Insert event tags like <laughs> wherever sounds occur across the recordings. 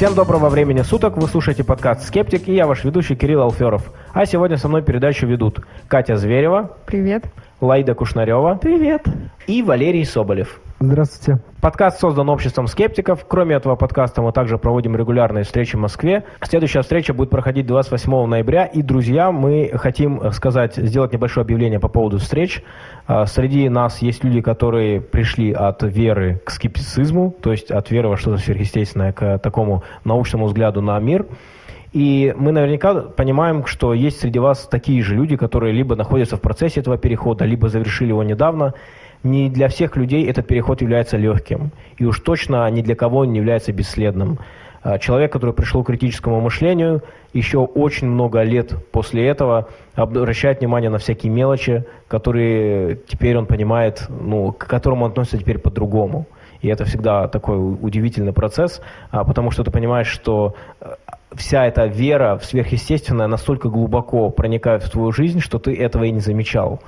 Всем доброго времени суток, вы слушаете подкаст «Скептик» и я ваш ведущий Кирилл Алферов. А сегодня со мной передачу ведут Катя Зверева. Привет. Лайда Кушнарева. Привет. И Валерий Соболев. Здравствуйте. Подкаст создан обществом скептиков. Кроме этого подкаста мы также проводим регулярные встречи в Москве. Следующая встреча будет проходить 28 ноября. И, друзья, мы хотим сказать, сделать небольшое объявление по поводу встреч. А, среди нас есть люди, которые пришли от веры к скептицизму, то есть от веры во что-то сверхъестественное к такому научному взгляду на мир. И мы наверняка понимаем, что есть среди вас такие же люди, которые либо находятся в процессе этого перехода, либо завершили его недавно не для всех людей этот переход является легким. И уж точно ни для кого он не является бесследным. А, человек, который пришел к критическому мышлению, еще очень много лет после этого обращает внимание на всякие мелочи, которые теперь он понимает, ну, к которым он относится теперь по-другому. И это всегда такой удивительный процесс, а, потому что ты понимаешь, что э, вся эта вера в сверхъестественное настолько глубоко проникает в твою жизнь, что ты этого и не замечал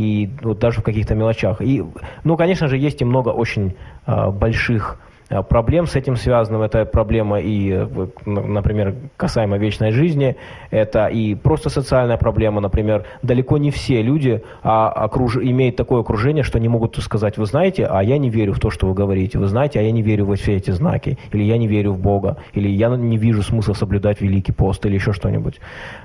и вот даже в каких-то мелочах. И, ну, конечно же, есть и много очень э, больших а, проблем с этим связанным. Это проблема и, например, касаемо вечной жизни, это и просто социальная проблема. Например, далеко не все люди а, окруж... имеют такое окружение, что не могут сказать, вы знаете, а я не верю в то, что вы говорите, вы знаете, а я не верю во все эти знаки, или я не верю в Бога, или я не вижу смысла соблюдать Великий пост, или еще что-нибудь.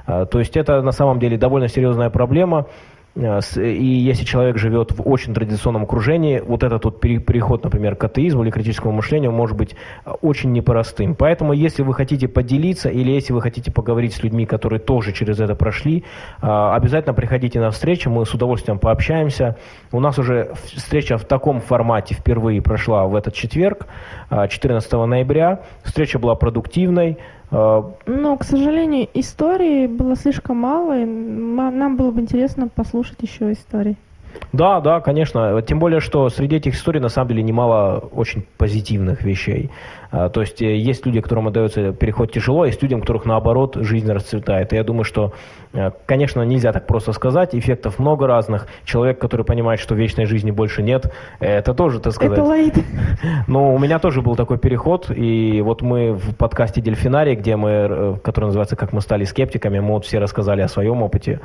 То есть это на самом деле довольно серьезная проблема. Э, и если человек живет в очень традиционном окружении, вот этот вот переход, например, к атеизму или критическому мышлению может быть э, очень непростым. Поэтому, если вы хотите поделиться или если вы хотите поговорить с людьми, которые тоже через это прошли, э, обязательно приходите на встречу, мы с удовольствием пообщаемся. У нас уже встреча в таком формате впервые прошла в этот четверг, 14 ноября. Встреча была продуктивной. А, Но, к сожалению, истории было слишком мало, и нам было бы интересно послушать еще истории. Да, да, конечно. Тем более, что среди этих историй на самом деле немало очень позитивных вещей. А, то есть э, есть люди, которым отдается переход тяжело, а есть людям, которых наоборот жизнь расцветает. И я думаю, что, э, конечно, нельзя так просто сказать. Эффектов много разных. Человек, который понимает, что вечной жизни больше нет, это тоже, так сказать. Это лайт. <laughs> Но у меня тоже был такой переход. И вот мы в подкасте «Дельфинарий», где мы, э, который называется «Как мы стали скептиками», мы вот все рассказали о своем опыте.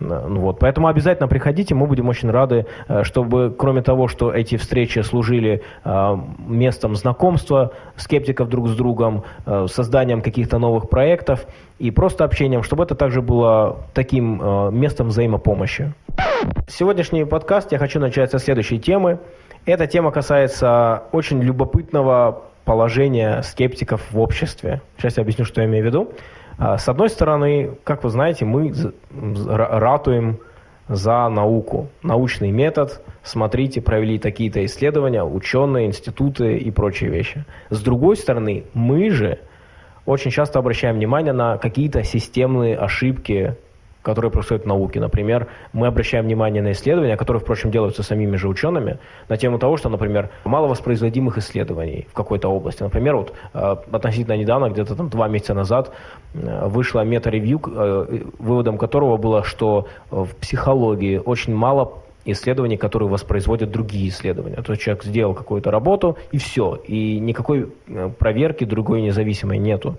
Ну вот. Поэтому обязательно приходите, мы будем очень рады, чтобы кроме того, что эти встречи служили местом знакомства скептиков друг с другом, э, созданием каких-то новых проектов и просто общением, чтобы это также было таким э, местом взаимопомощи. Сегодняшний подкаст я хочу начать со следующей темы. Эта тема касается очень любопытного положения скептиков в обществе. Сейчас я объясню, что я имею в виду. А, с одной стороны, как вы знаете, мы ратуем за науку, научный метод. Смотрите, провели такие-то исследования, ученые, институты и прочие вещи. С другой стороны, мы же очень часто обращаем внимание на какие-то системные ошибки которые происходят в науке. Например, мы обращаем внимание на исследования, которые, впрочем, делаются самими же учеными, на тему того, что, например, мало воспроизводимых исследований в какой-то области. Например, вот э, относительно недавно, где-то там два месяца назад, э, вышла мета-ревью, э, выводом которого было, что в психологии очень мало исследований, которые воспроизводят другие исследования. То есть человек сделал какую-то работу, и все. И никакой проверки другой независимой нету.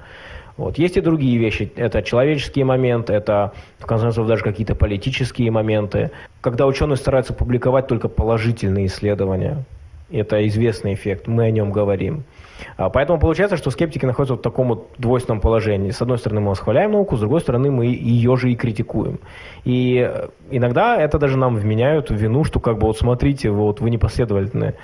Вот. Есть и другие вещи. Это человеческие моменты, это, в конце концов, даже какие-то политические моменты. Когда ученые стараются публиковать только положительные исследования, это известный эффект, мы о нем говорим. А, поэтому получается, что скептики находятся в таком вот двойственном положении. С одной стороны, мы восхваляем науку, с другой стороны, мы ее же и критикуем. И иногда это даже нам вменяют в вину, что как бы вот смотрите, вот вы непоследовательны.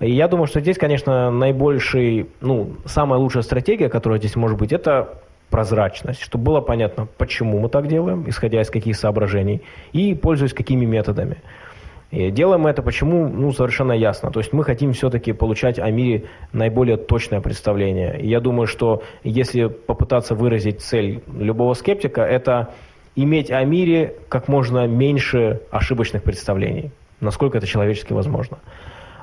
И я думаю, что здесь, конечно, наибольший, ну, самая лучшая стратегия, которая здесь может быть, это прозрачность, чтобы было понятно, почему мы так делаем, исходя из каких соображений, и пользуясь какими методами. И делаем мы это почему, ну, совершенно ясно. То есть мы хотим все-таки получать о мире наиболее точное представление. И я думаю, что если попытаться выразить цель любого скептика, это иметь о мире как можно меньше ошибочных представлений, насколько это человечески возможно.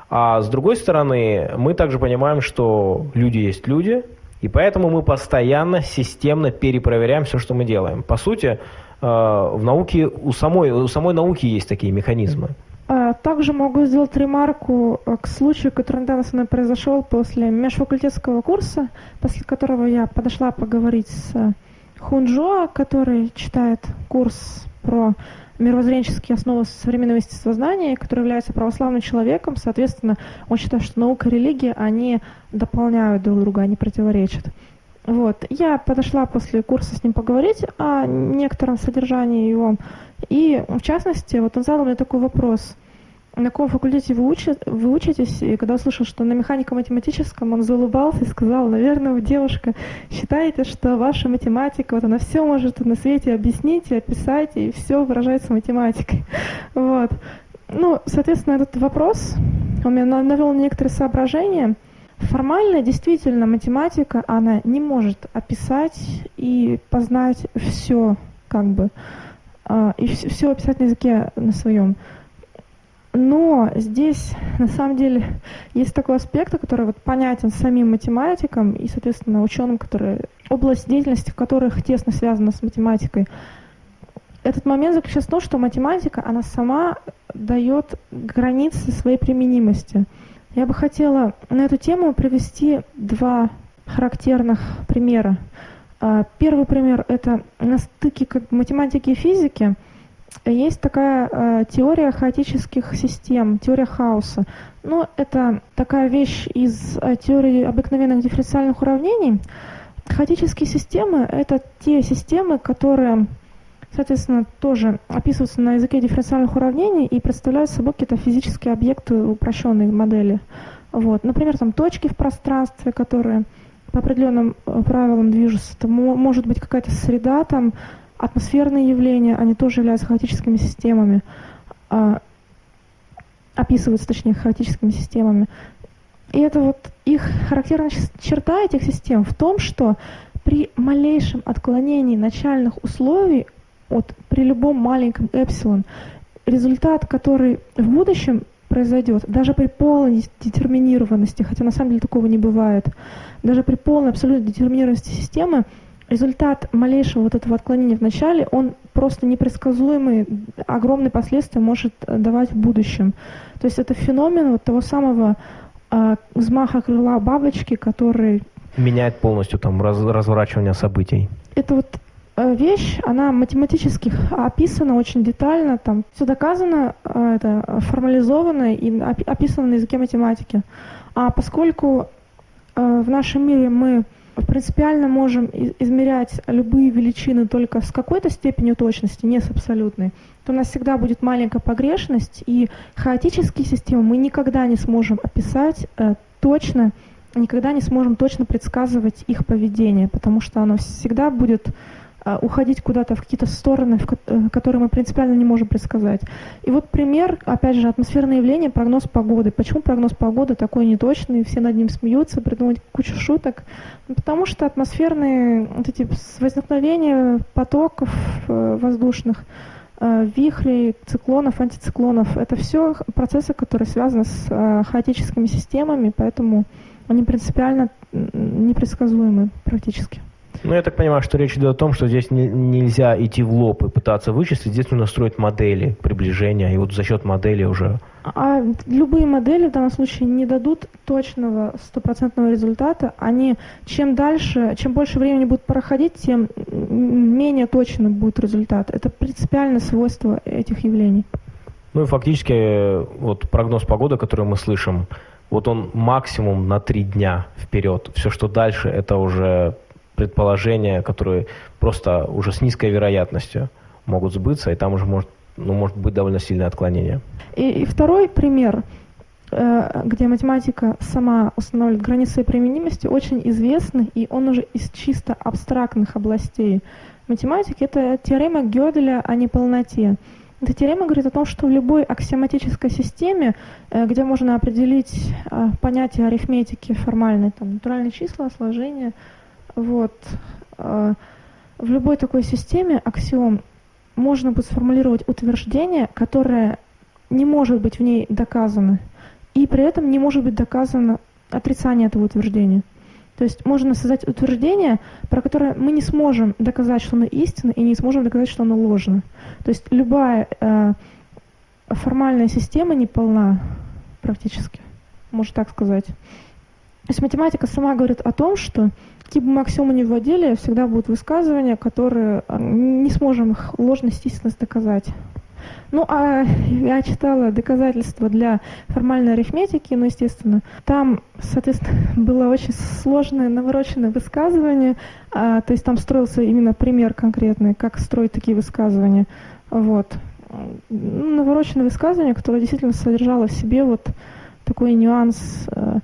А с другой стороны, мы также понимаем, что люди есть люди, и поэтому мы постоянно, системно перепроверяем все, что мы делаем. По сути, э, в науке, у самой, у самой науки есть такие механизмы. А, также могу сделать ремарку э, к случаю, который недавно со мной произошел после межфакультетского курса, после которого я подошла поговорить с Хунджо, который читает курс про мировоззренческие основы современного естествознания, который является православным человеком. Соответственно, он считает, что наука и религия, они дополняют друг друга, они противоречат. Вот. Я подошла после курса с ним поговорить о некотором содержании его. И, в частности, вот он задал мне такой вопрос. На каком факультете вы, учи, вы учитесь? И когда услышал, что на механико-математическом, он заулыбался и сказал, наверное, вы, девушка, считаете, что ваша математика, вот она все может на свете объяснить и описать, и все выражается математикой. <laughs> Вот. Ну, соответственно, этот вопрос, он меня навел на некоторые соображения – Формально, действительно, математика, она не может описать и познать все, как бы, а, и все описать на языке на своем. Но здесь, на самом деле, есть такой аспект, который вот понятен самим математикам и, соответственно, ученым, которые, область деятельности, в которых тесно связана с математикой. Этот момент заключается в том, что математика, она сама дает границы своей применимости – я бы хотела на эту тему привести два характерных примера. А, первый пример – это на стыке как математики и физики есть такая э, теория хаотических систем, теория хаоса. Ну, это такая вещь из э, теории обыкновенных дифференциальных уравнений. Хаотические системы – это те системы, которые соответственно, тоже описываются на языке дифференциальных уравнений и представляют собой какие-то физические объекты упрощенной модели. Вот. Например, там точки в пространстве, которые по определенным э, правилам движутся. Это может быть какая-то среда, там атмосферные явления, они тоже являются хаотическими системами, а, описываются, точнее, хаотическими системами. И это вот их характерная черта этих систем в том, что при малейшем отклонении начальных условий вот при любом маленьком эпсилон результат, который в будущем произойдет, даже при полной детерминированности, хотя на самом деле такого не бывает, даже при полной абсолютной детерминированности системы, результат малейшего вот этого отклонения в начале, он просто непредсказуемый, огромные последствия может давать в будущем. То есть это феномен вот того самого э, взмаха крыла бабочки, который... Меняет полностью там раз, разворачивание событий. Это вот Э, вещь, она математически описана очень детально, там все доказано, э, это формализовано и описано на языке математики. А поскольку э, в нашем мире мы принципиально можем измерять любые величины только с какой-то степенью точности, не с абсолютной, то у нас всегда будет маленькая погрешность, и хаотические системы мы никогда не сможем описать точно, никогда не сможем точно предсказывать их поведение, потому что оно всегда будет уходить куда-то в какие-то стороны, в э, которые мы принципиально не можем предсказать. И вот пример, опять же, атмосферное явление, прогноз погоды. Почему прогноз погоды такой неточный, все над ним смеются, придумывают кучу шуток? Ну, потому что атмосферные вот эти возникновения потоков э, воздушных, э, вихрей, циклонов, антициклонов, это все процессы, которые связаны с хаотическими системами, поэтому они принципиально непредсказуемы практически. Ну, я так понимаю, что речь идет о том, что здесь не, нельзя идти в лоб и пытаться вычислить, здесь нужно строить модели приближения, и вот за счет модели уже... А любые модели в данном случае не дадут точного стопроцентного результата. Они чем дальше, чем больше времени будет проходить, тем менее точным будет результат. Это принципиальное свойство этих явлений. Ну и фактически вот прогноз погоды, который мы слышим, вот он максимум на три дня вперед. Все, что дальше, это уже предположения, которые просто уже с низкой вероятностью могут сбыться, и там уже может, ну, может быть довольно сильное отклонение. И, и второй пример, э, где математика сама устанавливает границы применимости, очень известный, и он уже из чисто абстрактных областей математики. Это теорема Гёделя о неполноте. Эта теорема говорит о том, что в любой аксиоматической системе, э, где можно определить э, понятие арифметики формальной, там, натуральные числа, сложения, вот. А, в любой такой системе аксиом можно будет сформулировать утверждение, которое не может быть в ней доказано, и при этом не может быть доказано отрицание этого утверждения. То есть можно создать утверждение, про которое мы не сможем доказать, что оно истинно, и не сможем доказать, что оно ложно. То есть любая, э, формальная система не полна практически, можно так сказать. То есть математика сама говорит о том, что бы мы аксиомы не вводили, всегда будут высказывания, которые а, не сможем их ложность, истинность доказать. Ну, а я читала доказательства для формальной арифметики, ну, естественно. Там, соответственно, было очень сложное, навороченное высказывание. А, то есть там строился именно пример конкретный, как строить такие высказывания. Вот. Ну, навороченное высказывание, которое действительно содержало в себе вот такой нюанс э,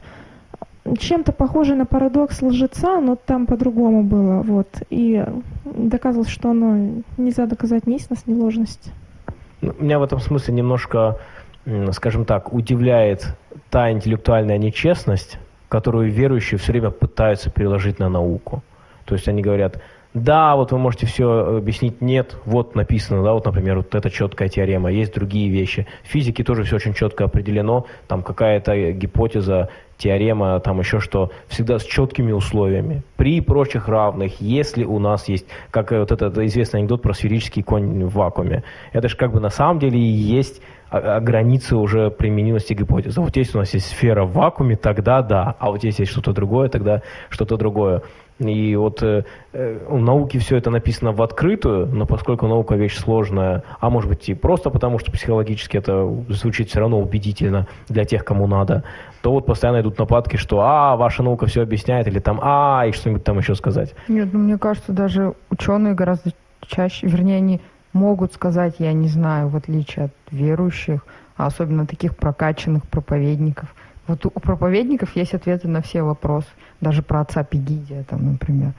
чем-то похожий на парадокс лжеца, но там по-другому было, вот. И доказывалось, что оно нельзя доказать ни истинность, ни ложность. Ну, меня в этом смысле немножко, скажем так, удивляет та интеллектуальная нечестность, которую верующие все время пытаются переложить на науку. То есть они говорят, да, вот вы можете все объяснить, нет, вот написано, да, вот, например, вот эта четкая теорема, есть другие вещи. В физике тоже все очень четко определено, там какая-то гипотеза, теорема, там еще что, всегда с четкими условиями. При прочих равных, если у нас есть, как вот этот известный анекдот про сферический конь в вакууме, это же как бы на самом деле и есть границы уже применимости гипотезы. Вот если у нас есть сфера в вакууме, тогда да, а вот если есть что-то другое, тогда что-то другое. И вот э, э, у науки все это написано в открытую, но поскольку наука вещь сложная, а может быть и просто потому, что психологически это звучит все равно убедительно для тех, кому надо, то вот постоянно идут нападки, что «а, ваша наука все объясняет», или там «а», и что-нибудь там еще сказать. Нет, ну мне кажется, даже ученые гораздо чаще, вернее, они могут сказать «я не знаю», в отличие от верующих, а особенно таких прокачанных проповедников – вот у проповедников есть ответы на все вопросы, даже про отца Пегидия, там, например.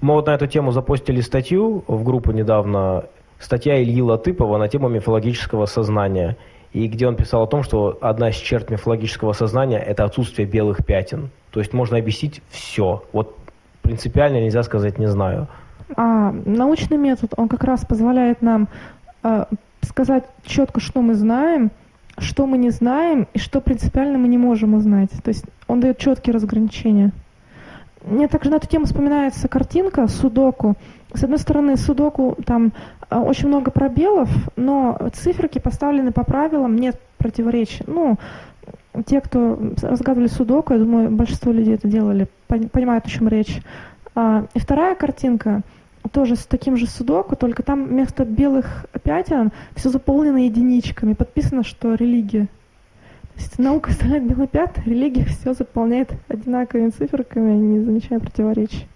Мы вот на эту тему запостили статью в группу недавно, статья Ильи Латыпова на тему мифологического сознания, и где он писал о том, что одна из черт мифологического сознания – это отсутствие белых пятен. То есть можно объяснить все. Вот принципиально нельзя сказать «не знаю». А, научный метод, он как раз позволяет нам э, сказать четко, что мы знаем – что мы не знаем и что принципиально мы не можем узнать. То есть он дает четкие разграничения. Мне также на эту тему вспоминается картинка Судоку. С одной стороны, Судоку там а, очень много пробелов, но циферки поставлены по правилам, нет противоречий. Ну, те, кто разгадывали Судоку, я думаю, большинство людей это делали, понимают, о чем речь. А, и вторая картинка – тоже с таким же судоку, только там вместо белых пятен все заполнено единичками. Подписано, что религия. То есть наука ставит белый пят, религия все заполняет одинаковыми циферками, не замечая противоречий.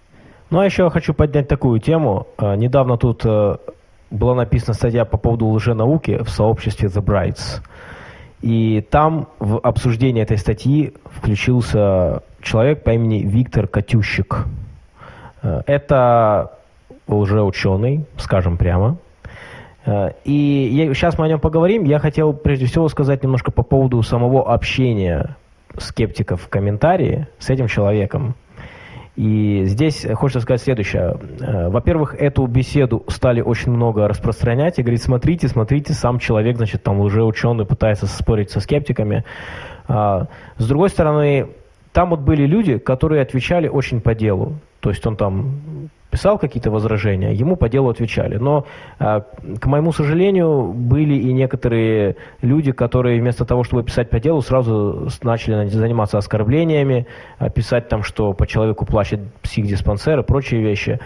Ну а еще я хочу поднять такую тему. А, недавно тут э, была написана статья по поводу лженауки в сообществе The Brights. И там в обсуждение этой статьи включился человек по имени Виктор Катющик. Э, это лжеученый, скажем прямо. Э, и сейчас мы о нем поговорим. Я хотел прежде всего сказать немножко по поводу самого общения скептиков в комментарии с этим человеком. И здесь хочется сказать следующее. Э, во-первых, эту беседу стали очень много распространять и говорить, смотрите, смотрите, сам человек, значит, там уже ученый пытается спорить со скептиками. А, с другой стороны, там вот были люди, которые отвечали очень по делу. То есть он там писал какие-то возражения, ему по делу отвечали. Но, а, к моему сожалению, были и некоторые люди, которые вместо того, чтобы писать по делу, сразу начали заниматься оскорблениями, а, писать там, что по человеку плачет психдиспансер и прочие вещи.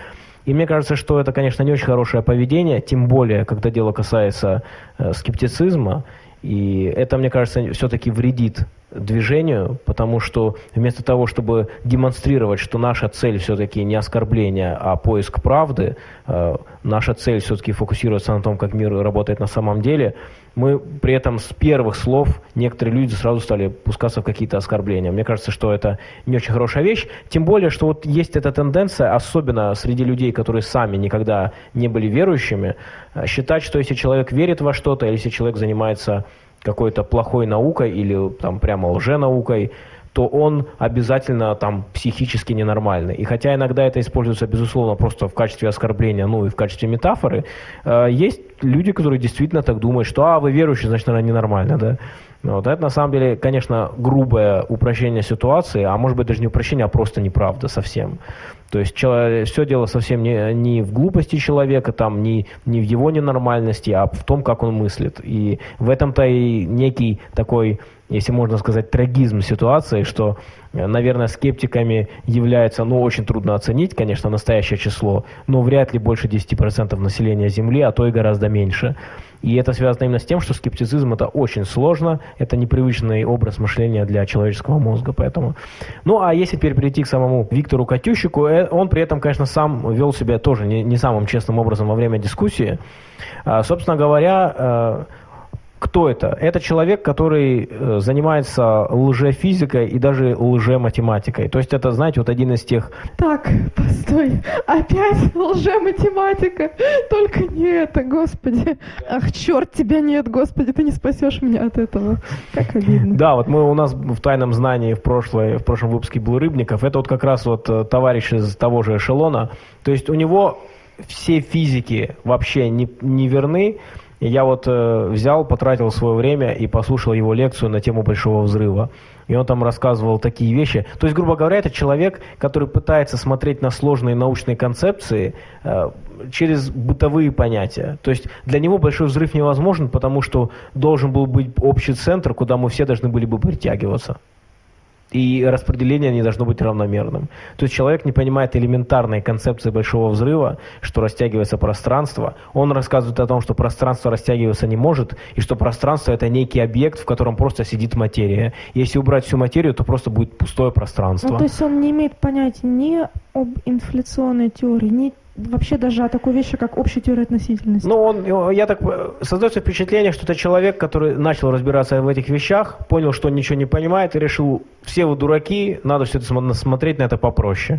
И мне кажется, что это, конечно, не очень хорошее поведение, тем более, когда дело касается э, скептицизма. И это, мне кажется, все-таки вредит движению, потому что вместо того, чтобы демонстрировать, что наша цель все-таки не оскорбление, а поиск правды, э, наша цель все-таки фокусироваться на том, как мир работает на самом деле, мы при этом с первых слов некоторые люди сразу стали пускаться в какие-то оскорбления. Мне кажется, что это не очень хорошая вещь, тем более, что вот есть эта тенденция, особенно среди людей, которые сами никогда не были верующими, э, считать, что если человек верит во что-то, или если человек занимается какой-то плохой наукой или там прямо лженаукой, то он обязательно там психически ненормальный. И хотя иногда это используется, безусловно, просто в качестве оскорбления, ну и в качестве метафоры, э, есть люди, которые действительно так думают, что «а, вы верующий, значит, она ненормальна», да? Вот это на самом деле, конечно, грубое упрощение ситуации, а может быть даже не упрощение, а просто неправда совсем. То есть все дело совсем не, не в глупости человека, там, не, не в его ненормальности, а в том, как он мыслит. И в этом-то и некий такой, если можно сказать, трагизм ситуации, что, наверное, скептиками является, ну, очень трудно оценить, конечно, настоящее число, но вряд ли больше 10% населения Земли, а то и гораздо меньше. И это связано именно с тем, что скептицизм это очень сложно, это непривычный образ мышления для человеческого мозга, поэтому. Ну, а если теперь перейти к самому Виктору Катющику, э, он при этом, конечно, сам вел себя тоже не, не самым честным образом во время дискуссии. А, собственно говоря, э, кто это? Это человек, который э, занимается лжефизикой и даже лжематематикой. То есть это, знаете, вот один из тех... Так, постой, опять лжематематика, только не это, господи. Ах, черт, тебя нет, господи, ты не спасешь меня от этого. Как обидно. Да, вот мы у нас в тайном знании в, прошлое, в прошлом выпуске был Рыбников, это вот как раз вот э, товарищ из того же эшелона. То есть у него все физики вообще не, не верны, и я вот э, взял, потратил свое время и послушал его лекцию на тему Большого Взрыва. И он там рассказывал такие вещи. То есть, грубо говоря, это человек, который пытается смотреть на сложные научные концепции э, через бытовые понятия. То есть для него Большой Взрыв невозможен, потому что должен был быть общий центр, куда мы все должны были бы притягиваться и распределение не должно быть равномерным. То есть человек не понимает элементарной концепции большого взрыва, что растягивается пространство. Он рассказывает о том, что пространство растягиваться не может, и что пространство это некий объект, в котором просто сидит материя. Если убрать всю материю, то просто будет пустое пространство. Ну, то есть он не имеет понятия ни об инфляционной теории, ни вообще даже о такой вещи, как общая теория относительности. Ну, он, я так, создается впечатление, что это человек, который начал разбираться в этих вещах, понял, что он ничего не понимает и решил, все вы дураки, надо все это смотреть на это попроще.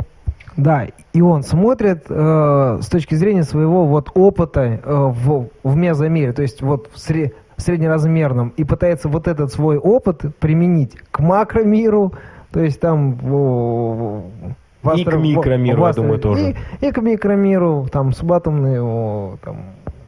Да, и он смотрит э, с точки зрения своего вот опыта э, в, в мезомере, то есть вот в, сре, в среднеразмерном, и пытается вот этот свой опыт применить к макромиру, то есть там в, в и к микромиру, в, я думаю, тоже. И, и к микромиру, там, субатомный, там,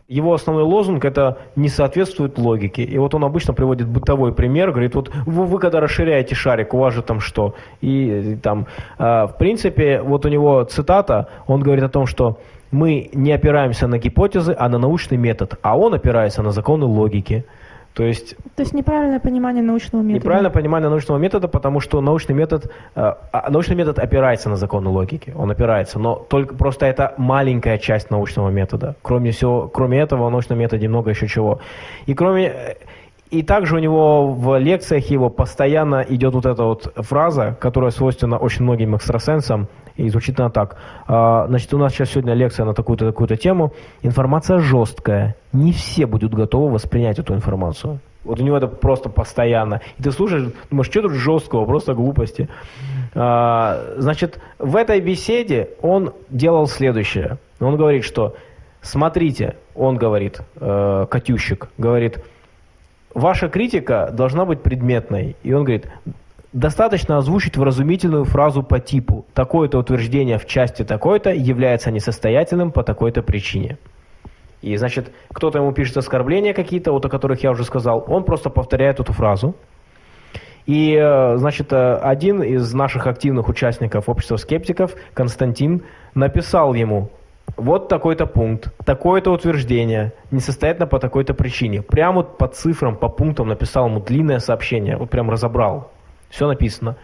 его основной лозунг это не соответствует логике. И вот он обычно приводит бытовой пример, говорит, вот вы, вы когда расширяете шарик, у вас же там что? И, и там, э, в принципе, вот у него цитата, он говорит о том, что мы не опираемся на гипотезы, а на научный метод, а он опирается на законы логики. То есть, То есть неправильное понимание научного метода. Неправильное понимание научного метода, потому что научный метод, э, а, научный метод опирается на законы логики, он опирается, но только просто это маленькая часть научного метода. Кроме всего, кроме этого, в научном методе много еще чего. И кроме и также у него в лекциях его постоянно идет вот эта вот фраза, которая свойственна очень многим экстрасенсам, и звучит она так. А, значит, у нас сейчас сегодня лекция на такую-то такую-то тему. Информация жесткая. Не все будут готовы воспринять эту информацию. Вот у него это просто постоянно. И ты слушаешь, думаешь, что тут жесткого, просто глупости. А, значит, в этой беседе он делал следующее. Он говорит, что смотрите, он говорит, э, Катющик, говорит, ваша критика должна быть предметной. И он говорит, достаточно озвучить вразумительную фразу по типу «такое-то утверждение в части такой-то является несостоятельным по такой-то причине». И, значит, кто-то ему пишет оскорбления какие-то, вот о которых я уже сказал, он просто повторяет эту фразу. И, э, значит, э, один из наших активных участников общества скептиков, Константин, написал ему вот такой-то пункт, такое-то утверждение, несостоятельно по такой-то причине. Прямо вот по цифрам, по пунктам написал ему длинное сообщение, вот прям разобрал. Все написано.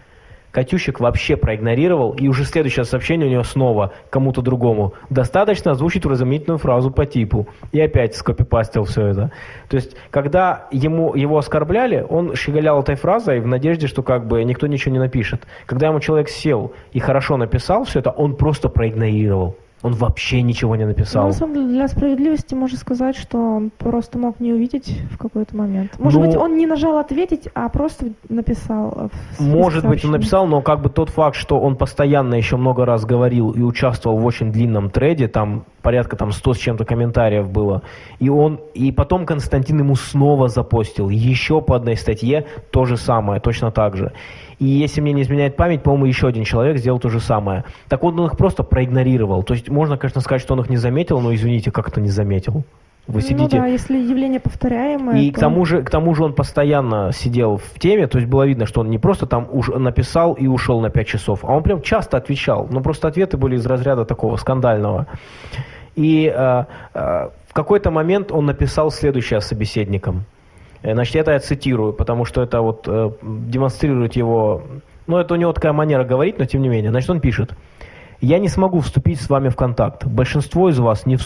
Катющик вообще проигнорировал, и уже следующее сообщение у него снова кому-то другому. Достаточно озвучить вразумительную фразу по типу. И опять скопипастил все это. То есть, когда ему, его оскорбляли, он щеголял этой фразой в надежде, что как бы никто ничего не напишет. Когда ему человек сел и хорошо написал все это, он просто проигнорировал. Он вообще ничего не написал. Ну, на самом деле, для справедливости можно сказать, что он просто мог не увидеть в какой-то момент. Может ну, быть, он не нажал ответить, а просто написал. Может быть, он написал, но как бы тот факт, что он постоянно еще много раз говорил и участвовал в очень длинном треде, там порядка там 100 с чем-то комментариев было, и он, и потом Константин ему снова запостил еще по одной статье то же самое, точно так же. И если мне не изменяет память, по-моему, еще один человек сделал то же самое. Так вот, он их просто проигнорировал. То есть можно, конечно, сказать, что он их не заметил, но извините, как это не заметил. Вы Ну сидите... да, если явление повторяемое, И то- к тому же, к тому же он постоянно сидел в теме, то есть было видно, что он не просто там уж написал и ушел на 5 часов, а он прям часто отвечал. Но просто ответы были из разряда такого скандального. И э, э, в какой-то момент он написал следующее собеседникам. Э, Значит, это я цитирую, потому что это вот э, демонстрирует его... Ну, это у него такая манера говорить, но тем не менее. Значит, он пишет. Я не смогу вступить с вами в контакт. Большинство из вас не.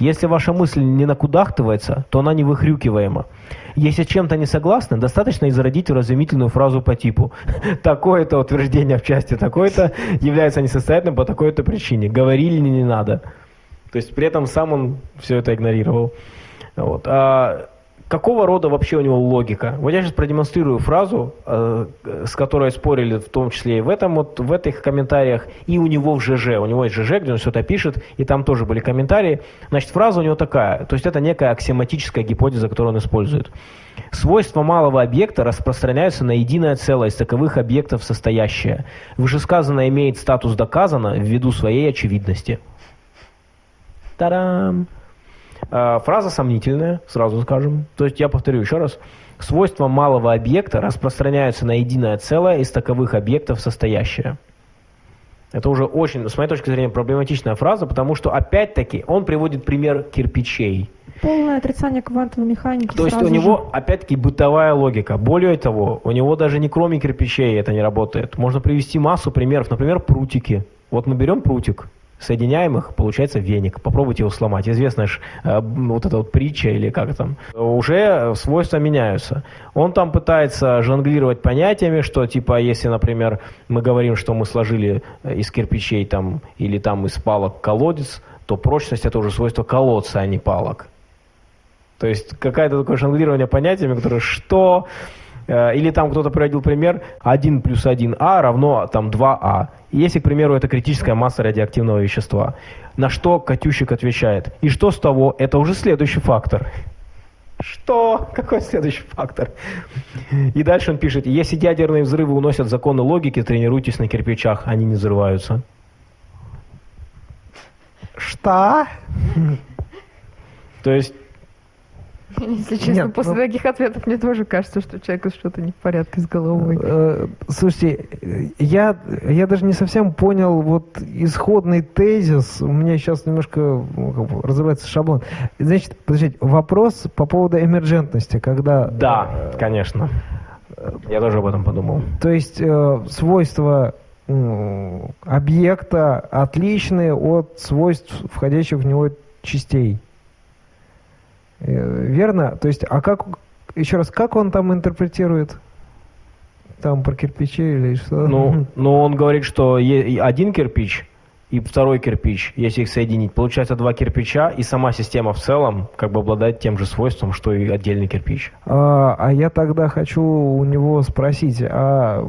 Если ваша мысль не накудахтывается, то она не выхрюкиваема. Если чем-то не согласны, достаточно изродить разумительную фразу по типу <laughs> «такое-то утверждение в части такое-то является несостоятельным по такой-то причине». Говорили не надо. То есть при этом сам он все это игнорировал. Вот. А какого рода вообще у него логика? Вот я сейчас продемонстрирую фразу, э, с которой спорили в том числе и в, этом, вот, в этих комментариях, и у него в ЖЖ. У него есть ЖЖ, где он все это пишет, и там тоже были комментарии. Значит, фраза у него такая, то есть это некая аксиоматическая гипотеза, которую он использует. Свойства малого объекта распространяются на единое целое из таковых объектов состоящее. Вышесказанное имеет статус доказано ввиду своей очевидности. Тарам! А, Фраза сомнительная, сразу скажем. То есть я повторю еще раз. Свойства малого объекта распространяются на единое целое из таковых объектов состоящее. Это уже очень, с моей точки зрения, проблематичная фраза, потому что, опять-таки, он приводит пример кирпичей. полное отрицание квантовой механики. То есть у него, же. опять-таки, бытовая логика. Более того, у него даже не кроме кирпичей это не работает. Можно привести массу примеров. Например, прутики. Вот мы берем прутик, соединяем их, получается веник. Попробуйте его сломать. Известная ж, э, вот эта вот притча или как там. Уже свойства меняются. Он там пытается жонглировать понятиями, что типа, если, например, мы говорим, что мы сложили э, из кирпичей там или там из палок колодец, то прочность это уже свойство колодца, а не палок. То есть какое-то такое жонглирование понятиями, которое что... Э, Или там кто-то приводил пример 1 плюс 1а равно там 2а. И Если, к примеру, это критическая масса радиоактивного вещества. На что Катющик отвечает? И что с того? Это уже следующий фактор. Что? Какой следующий фактор? И дальше он пишет, если ядерные взрывы уносят законы логики, тренируйтесь на кирпичах, они не взрываются. Что? То есть Если честно, Нет, после ну- таких ответов мне тоже кажется, что у человека что-то не в порядке с головой. Э, Слушайте, я, я даже не совсем понял вот исходный тезис. У меня сейчас немножко ну, разрывается шаблон. Значит, подождите, вопрос по поводу эмерджентности, когда... да, э, конечно. Я тоже об этом подумал. То есть э, свойства объекта отличные от свойств входящих в него частей. Э, Верно? То есть, а как, еще раз, как он там интерпретирует? Там про кирпичи или что? Ну, <laughs> ну, он говорит, что один кирпич и второй кирпич, если их соединить, получается два кирпича, и сама система в целом как бы обладает тем же свойством, что и отдельный кирпич. А, а я тогда хочу у него спросить, а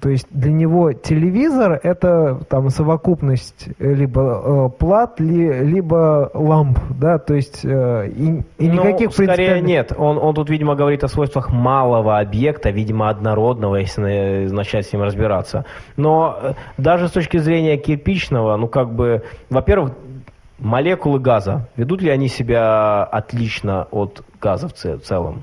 то есть для него телевизор это там совокупность либо э, плат, ли- либо ламп, да, то есть э, и, и Ну, никаких скорее принципиальных- нет. Он, он тут, видимо, говорит о свойствах малого объекта, видимо, однородного, если на- начать с ним разбираться. Но э, даже с точки зрения кирпичного, ну как бы, во-первых, молекулы газа, ведут ли они себя отлично от газа в це- в целом?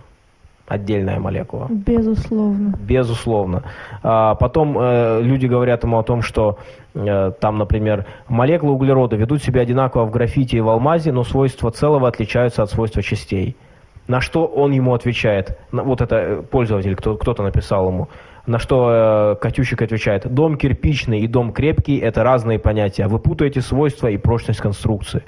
Отдельная молекула. Безусловно. Безусловно. А, потом э, люди говорят ему о том, что э, там, например, молекулы углерода ведут себя одинаково в графите и в алмазе, но свойства целого отличаются от свойства частей. На что он ему отвечает? Вот это э, пользователь, кто, кто-то написал ему. На что э, Катющик отвечает, дом кирпичный и дом крепкий – это разные понятия. Вы путаете свойства и прочность конструкции.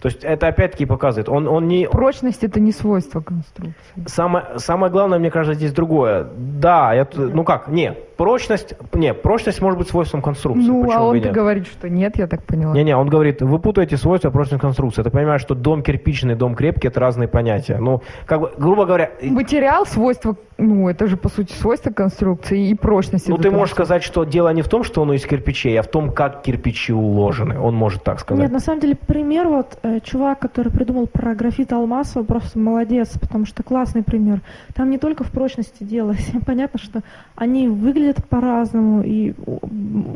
То есть это опять-таки показывает, он, он не, Прочность это не свойство конструкции. Самое, самое главное, мне кажется, здесь другое. Да, я, ну как, не, прочность, не, прочность может быть свойством конструкции. Ну, почему а нет? говорит, что нет, я так поняла. Не-не, он говорит, вы путаете свойства прочной конструкции. Ты понимаешь, что дом кирпичный, дом крепкий – это разные понятия. Ну, как бы, грубо говоря, Материал свойства, ну, это же по сути свойство конструкции и прочности. ну ты можешь конструкции. сказать, что дело не в том, что он из кирпичей, а в том, как кирпичи уложены. Он может так сказать. Нет, на самом деле пример вот э, чувак, который придумал про графит Алмасова, просто молодец, потому что классный пример. Там не только в прочности дело, <laughs> понятно, что они выглядят по-разному и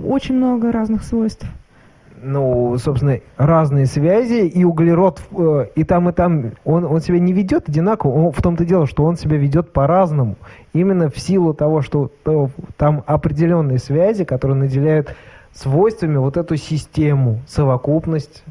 очень много разных свойств. ну, собственно, разные связи, и углерод э, и там, и там, он, он себя не ведет одинаково, он, в том-то дело, что он себя ведет по-разному. Именно в силу того, что то, там определенные связи, которые наделяют свойствами вот эту систему, совокупность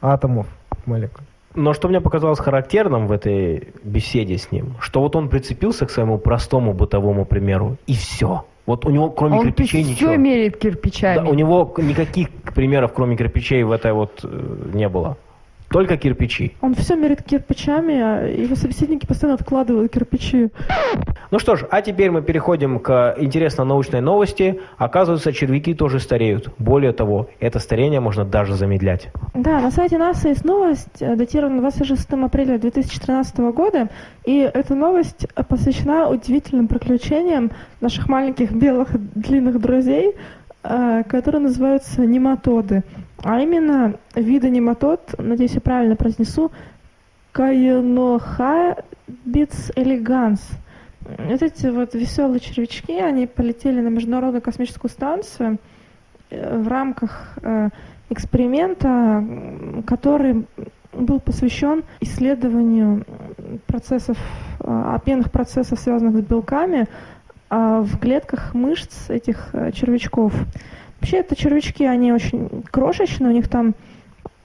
атомов молекул. Но что мне показалось характерным в этой беседе с ним, что вот он прицепился к своему простому бытовому примеру, и все. Вот у него кроме Он кирпичей все ничего. меряет кирпичами. Да, у него никаких примеров, кроме кирпичей, в этой вот э, не было. Только кирпичи. Он все мерит кирпичами, а его собеседники постоянно откладывают кирпичи. Ну что ж, а теперь мы переходим к интересной научной новости. Оказывается, червяки тоже стареют. Более того, это старение можно даже замедлять. Да, на сайте НАСА есть новость, э, датирована 26 апреля 2013 года, и эта новость э, посвящена удивительным приключениям наших маленьких белых длинных друзей, которые называются нематоды. А именно виды нематод, надеюсь, я правильно произнесу, Каенохабитс элеганс. Вот эти вот веселые червячки, они полетели на Международную космическую станцию э, в рамках э, эксперимента, который был посвящен исследованию процессов, э, обменных процессов, связанных с белками, в клетках мышц этих э, червячков. Вообще, это червячки, они очень крошечные, у них там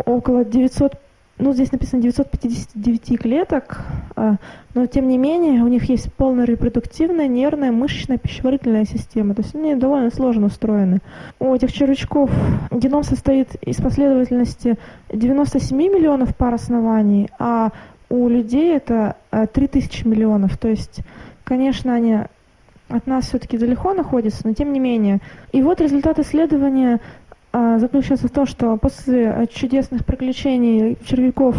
около 900, ну, здесь написано 959 клеток, а, но тем не менее у них есть полная репродуктивная, нервная, мышечная, пищеварительная система. То есть они довольно сложно устроены. У этих червячков геном состоит из последовательности 97 миллионов пар оснований, а у людей это э, 3000 миллионов. То есть, конечно, они от нас все-таки далеко находится, но тем не менее. И вот результат исследования а, заключается в том, что после чудесных приключений червяков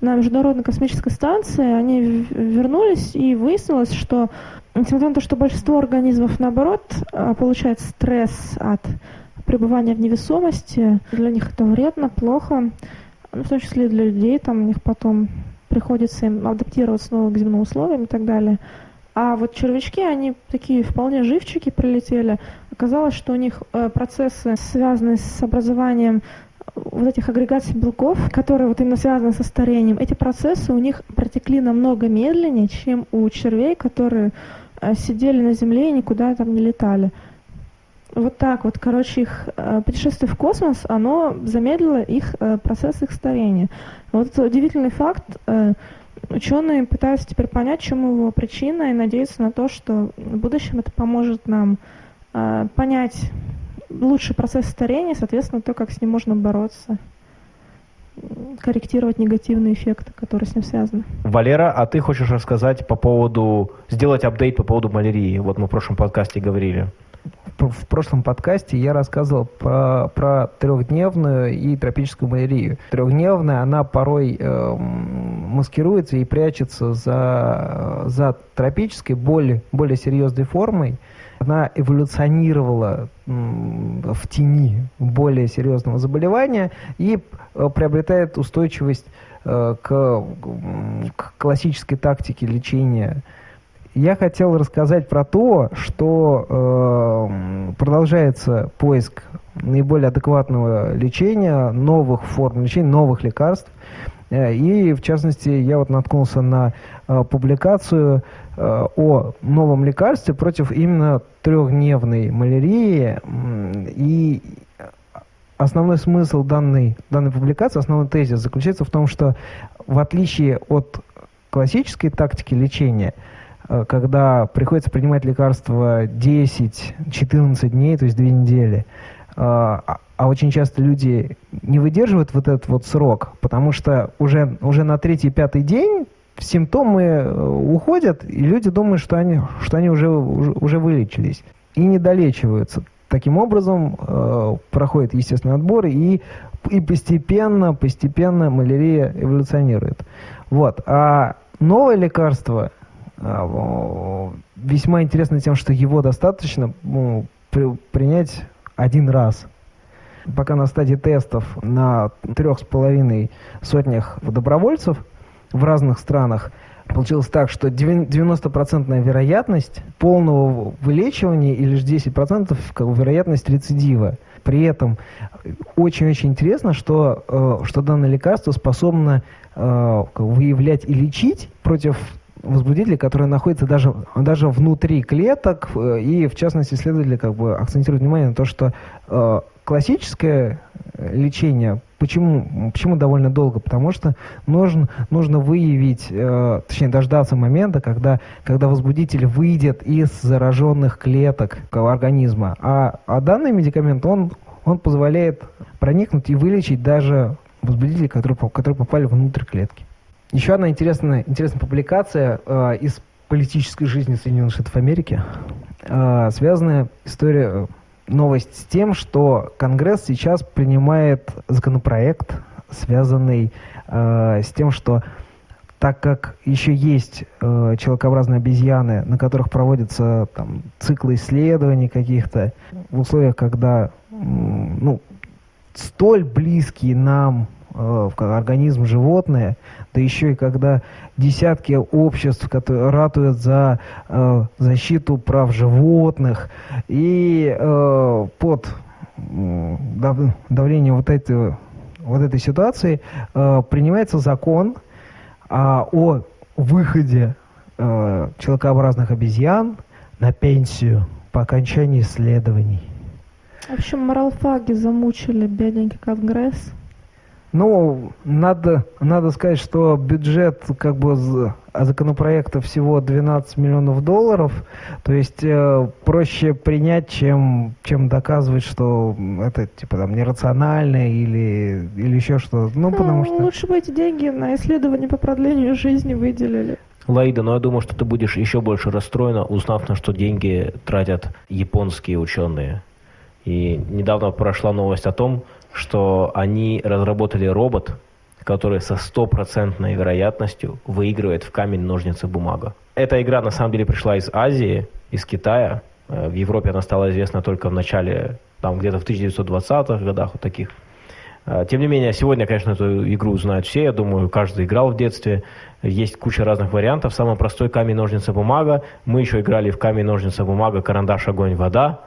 на Международной космической станции они вернулись и выяснилось, что несмотря на то, что большинство организмов наоборот а, получает стресс от пребывания в невесомости, для них это вредно, плохо, ну, в том числе и для людей, там у них потом приходится им адаптироваться снова к земным условиям и так далее. А вот червячки, они такие вполне живчики прилетели. Оказалось, что у них э, процессы, связанные с образованием вот этих агрегаций белков, которые вот именно связаны со старением, эти процессы у них протекли намного медленнее, чем у червей, которые э, сидели на Земле и никуда там не летали. Вот так вот, короче, их э, путешествие в космос, оно замедлило их э, процесс их старения. Вот удивительный факт. Ученые пытаются теперь понять, чем его причина, и надеются на то, что в будущем это поможет нам э, понять лучший процесс старения, соответственно, то, как с ним можно бороться, корректировать негативные эффекты, которые с ним связаны. Валера, а ты хочешь рассказать по поводу, сделать апдейт по поводу малярии? Вот мы в прошлом подкасте говорили. В прошлом подкасте я рассказывал про, про трехдневную и тропическую малярию. Трехдневная, она порой эм, маскируется и прячется за, за тропической, более, более серьезной формой. Она эволюционировала м, в тени более серьезного заболевания и э, приобретает устойчивость э, к, к классической тактике лечения я хотел рассказать про то, что э, продолжается поиск наиболее адекватного лечения, новых форм лечения, новых лекарств. Э, И, в частности, я вот наткнулся на э, публикацию э, о новом лекарстве против именно трехдневной малярии. И основной смысл данной, данной публикации, основной тезис заключается в том, что в отличие от классической тактики лечения, когда приходится принимать лекарства 10-14 дней, то есть две недели, э, а а очень часто люди не выдерживают вот этот вот срок, потому что уже, уже на третий-пятый день симптомы э, уходят, и люди думают, что они, что они уже, уже, уже вылечились, и не долечиваются. Таким образом, э, проходит естественный отбор, и, и постепенно, постепенно малярия эволюционирует. Вот. А новое лекарство весьма интересно тем, что его достаточно ну, при- принять один раз. Пока на стадии тестов на трех с половиной сотнях добровольцев в разных странах, получилось так, что 90% вероятность полного вылечивания и лишь 10% как бы, вероятность рецидива. При этом очень-очень интересно, что, э, что данное лекарство способно э, выявлять и лечить против возбудителей, которые находятся даже, даже внутри клеток, э, и в частности исследователи как бы акцентируют внимание на то, что э, классическое лечение, почему, почему довольно долго? Потому что нужно, нужно выявить, э, точнее дождаться момента, когда, когда возбудитель выйдет из зараженных клеток организма. А, а данный медикамент, он, он позволяет проникнуть и вылечить даже возбудителей, которые, которые попали внутрь клетки. Еще одна интересная, интересная публикация э, из политической жизни Соединенных Штатов Америки, э, связанная история, э, новость с тем, что Конгресс сейчас принимает законопроект, связанный э, с тем, что так как еще есть э, человекообразные обезьяны, на которых проводятся там, циклы исследований каких-то, в условиях, когда ну, столь близкие нам в организм животное, да еще и когда десятки обществ, которые ратуют за э, защиту прав животных, и э, под дав, давлением вот этой, вот этой ситуации э, принимается закон э, о выходе э, человекообразных обезьян на пенсию по окончании исследований. В общем, моралфаги замучили бедненький Конгресс. Ну, надо, надо сказать, что бюджет как бы законопроекта всего 12 миллионов долларов, то есть э, проще принять, чем, чем доказывать, что это типа там нерационально или, или еще что-то. Ну, ну, потому что... Лучше бы эти деньги на исследование по продлению жизни выделили. Лаида, но я думаю, что ты будешь еще больше расстроена, узнав, на что деньги тратят японские ученые. И недавно прошла новость о том, что они разработали робот, который со стопроцентной вероятностью выигрывает в камень, ножницы, бумага. Эта игра на самом деле пришла из Азии, из Китая. Э, в Европе она стала известна только в начале, там где-то в 1920-х годах, вот таких. Э, тем не менее, сегодня, конечно, эту игру знают все. Я думаю, каждый играл в детстве. Есть куча разных вариантов. Самый простой камень, ножницы, бумага. Мы еще играли в камень, ножницы, бумага, карандаш, огонь, вода.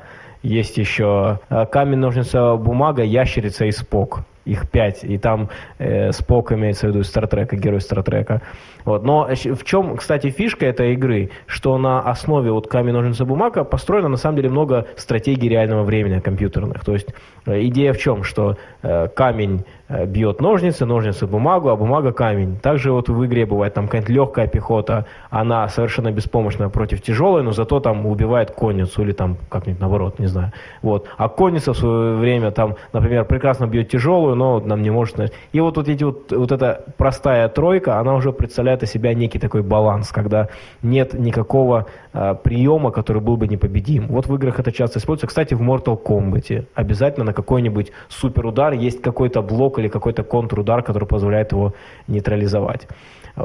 Есть еще э, камень, ножницы, бумага, ящерица и спок. Их пять. И там э, Спок имеется в виду Стартрека, герой Стартрека. Вот. Но в чем, кстати, фишка этой игры, что на основе вот камень, ножницы, бумага построено на самом деле много стратегий реального времени компьютерных. То есть э, идея в чем, что э, камень Э, бьет ножницы, ножницы бумагу, а бумага камень. Также вот в игре бывает там какая-нибудь легкая пехота, она совершенно беспомощна против тяжелой, но зато там убивает конницу или там как-нибудь наоборот, не знаю. Вот. А конница в свое время там, например, прекрасно бьет тяжелую, но нам не может... И вот, вот эти вот, вот эта простая тройка, она уже представляет из себя некий такой баланс, когда нет никакого э, приема, который был бы непобедим. Вот в играх это часто используется. Кстати, в Mortal Kombat обязательно на какой-нибудь суперудар есть какой-то блок или какой-то контрудар, который позволяет его нейтрализовать.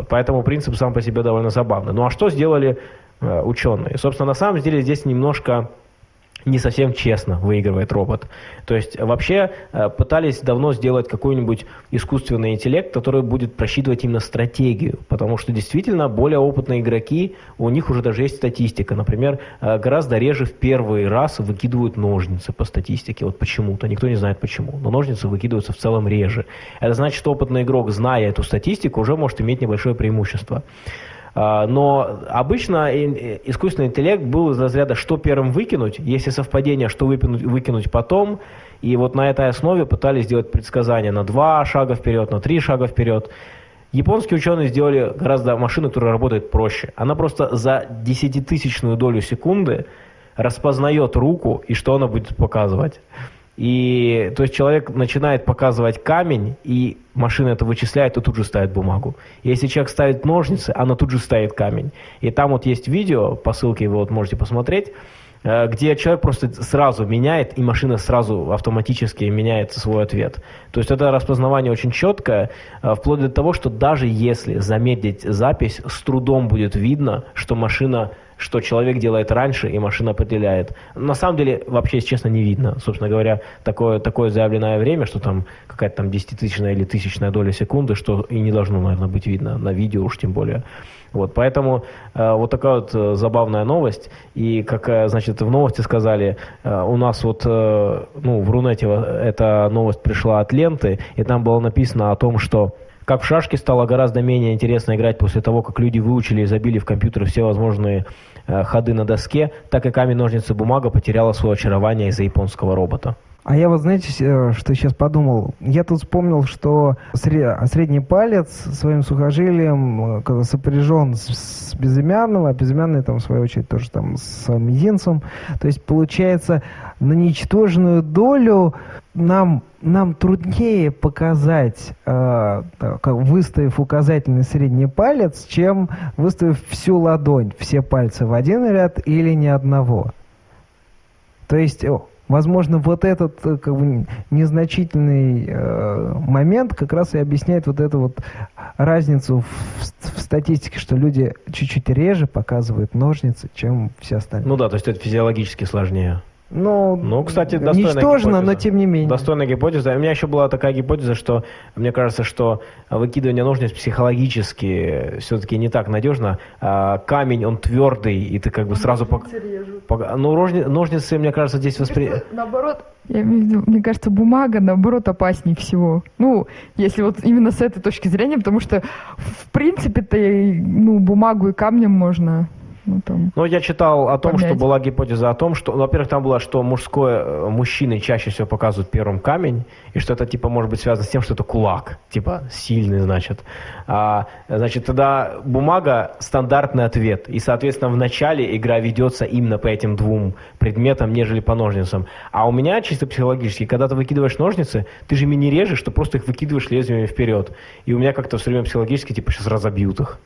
Поэтому принцип сам по себе довольно забавный. Ну а что сделали э, ученые? Собственно, на самом деле здесь немножко не совсем честно выигрывает робот. То есть вообще э, пытались давно сделать какой-нибудь искусственный интеллект, который будет просчитывать именно стратегию, потому что действительно более опытные игроки, у них уже даже есть статистика. Например, э, гораздо реже в первый раз выкидывают ножницы по статистике. Вот почему-то, никто не знает почему. Но ножницы выкидываются в целом реже. Это значит, что опытный игрок, зная эту статистику, уже может иметь небольшое преимущество. А, но обычно искусственный интеллект был из разряда «что первым выкинуть?», если совпадение, что выкинуть, выкинуть потом. И вот на этой основе пытались сделать предсказания на два шага вперед, на три шага вперед. Японские ученые сделали гораздо машину, которая работает проще. Она просто за десятитысячную долю секунды распознает руку и что она будет показывать. И то есть человек начинает показывать камень, и машина это вычисляет и тут же ставит бумагу. Если человек ставит ножницы, она тут же ставит камень. И там вот есть видео, по ссылке вы вот можете посмотреть, э, где человек просто сразу меняет, и машина сразу автоматически меняет свой ответ. То есть это распознавание очень четкое, э, вплоть до того, что даже если замедлить запись, с трудом будет видно, что машина что человек делает раньше, и машина определяет. На самом деле, вообще, если честно, не видно. Собственно говоря, такое, такое заявленное время, что там какая-то там десятитысячная или тысячная доля секунды, что и не должно, наверное, быть видно на видео уж тем более. Вот, поэтому э, вот такая вот э, забавная новость. И как, э, значит, в новости сказали, э, у нас вот, э, ну, в Рунете эта новость пришла от ленты, и там было написано о том, что как в шашки стало гораздо менее интересно играть после того, как люди выучили и забили в компьютер все возможные э, ходы на доске, так и камень, ножницы, бумага потеряла свое очарование из-за японского робота. А я вот, знаете, э, что сейчас подумал? Я тут вспомнил, что средний палец своим сухожилием э, сопряжен с безымянным, а безымянный, там, в свою очередь, тоже там с мизинцем. То есть, получается, на ничтожную долю нам, нам труднее показать, э, выставив указательный средний палец, чем выставив всю ладонь, все пальцы в один ряд или ни одного. То есть Возможно, вот этот э, как бы, незначительный э, момент как раз и объясняет вот эту вот разницу в, в статистике, что люди чуть-чуть реже показывают ножницы, чем все остальные. Ну да, то есть это физиологически сложнее. Ну, ну, кстати, достойная ничтожно, гипотеза. но тем не менее. Достойная гипотеза. У меня еще была такая гипотеза, что мне кажется, что выкидывание ножниц психологически все-таки не так надежно. А, камень, он твердый, и ты как бы сразу... Пок... Ну, ножницы, ножницы, мне кажется, здесь воспри... Наоборот, я имею в виду, мне кажется, бумага, наоборот, опаснее всего. Ну, если вот именно с этой точки зрения, потому что, в принципе-то, ну, бумагу и камнем можно ну, там, ну, я читал о том, помять. что была гипотеза о том, что, ну, во-первых, там было, что мужское, э, мужчины чаще всего показывают первым камень, и что это, типа, может быть связано с тем, что это кулак, типа, сильный, значит. А, значит, тогда бумага – стандартный ответ, и, соответственно, в начале игра ведется именно по этим двум предметам, нежели по ножницам. А у меня, чисто психологически, когда ты выкидываешь ножницы, ты же ими не режешь, ты просто их выкидываешь лезвиями вперед. И у меня как-то все время психологически, типа, сейчас разобьют их.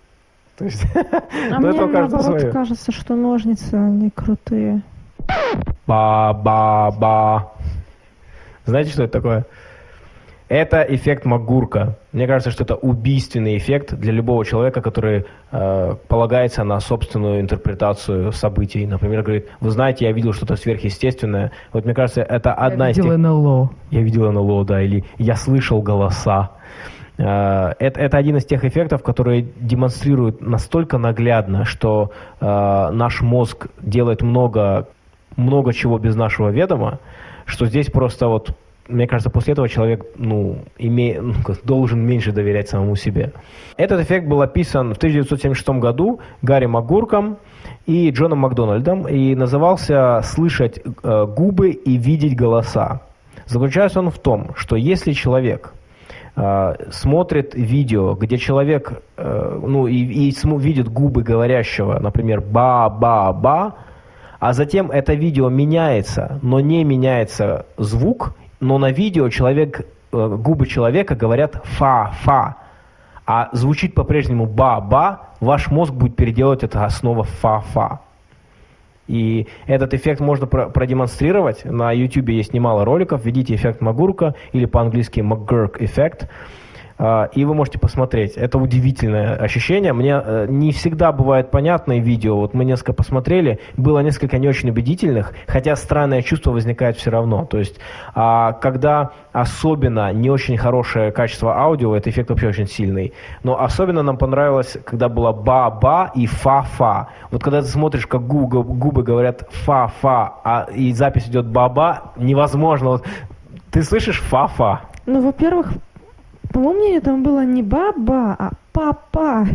То есть, а мне наоборот свое. кажется, что ножницы, они крутые. Ба-ба-ба. Знаете, что это такое? Это эффект Магурка. Мне кажется, что это убийственный эффект для любого человека, который э, полагается на собственную интерпретацию событий. Например, говорит, вы знаете, я видел что-то сверхъестественное. Вот мне кажется, это одна я из тех... Я видел НЛО. Я видел НЛО, да, или я слышал голоса. Э, это, это один из тех эффектов, которые демонстрируют настолько наглядно, что э, наш мозг делает много, много чего без нашего ведома, что здесь просто вот, мне кажется, после этого человек ну, име, ну, должен меньше доверять самому себе. Этот эффект был описан в 1976 году Гарри Магурком и Джоном Макдональдом и назывался «Слышать э, губы и видеть голоса». Заключается он в том, что если человек смотрит видео, где человек, э, ну, и, и видит губы говорящего, например, ба-ба-ба, а затем это видео меняется, но не меняется звук, но на видео человек, э, губы человека говорят фа-фа, а звучит по-прежнему ба-ба, ваш мозг будет переделывать это снова фа-фа. И этот эффект можно продемонстрировать. На YouTube есть немало роликов. Введите эффект Магурка или по-английски McGurk эффект. А, и вы можете посмотреть. Это удивительное ощущение. Мне э, не всегда бывает понятное видео. Вот мы несколько посмотрели, было несколько не очень убедительных, хотя странное чувство возникает все равно. То есть, а, когда особенно не очень хорошее качество аудио, этот эффект вообще очень сильный. Но особенно нам понравилось, когда было ба-ба и фа-фа. Вот когда ты смотришь, как губы, губы говорят фа-фа, а и запись идет ба-ба, невозможно. Вот, ты слышишь фа-фа? Ну, во-первых, по моему мнению, там было не баба, а папа.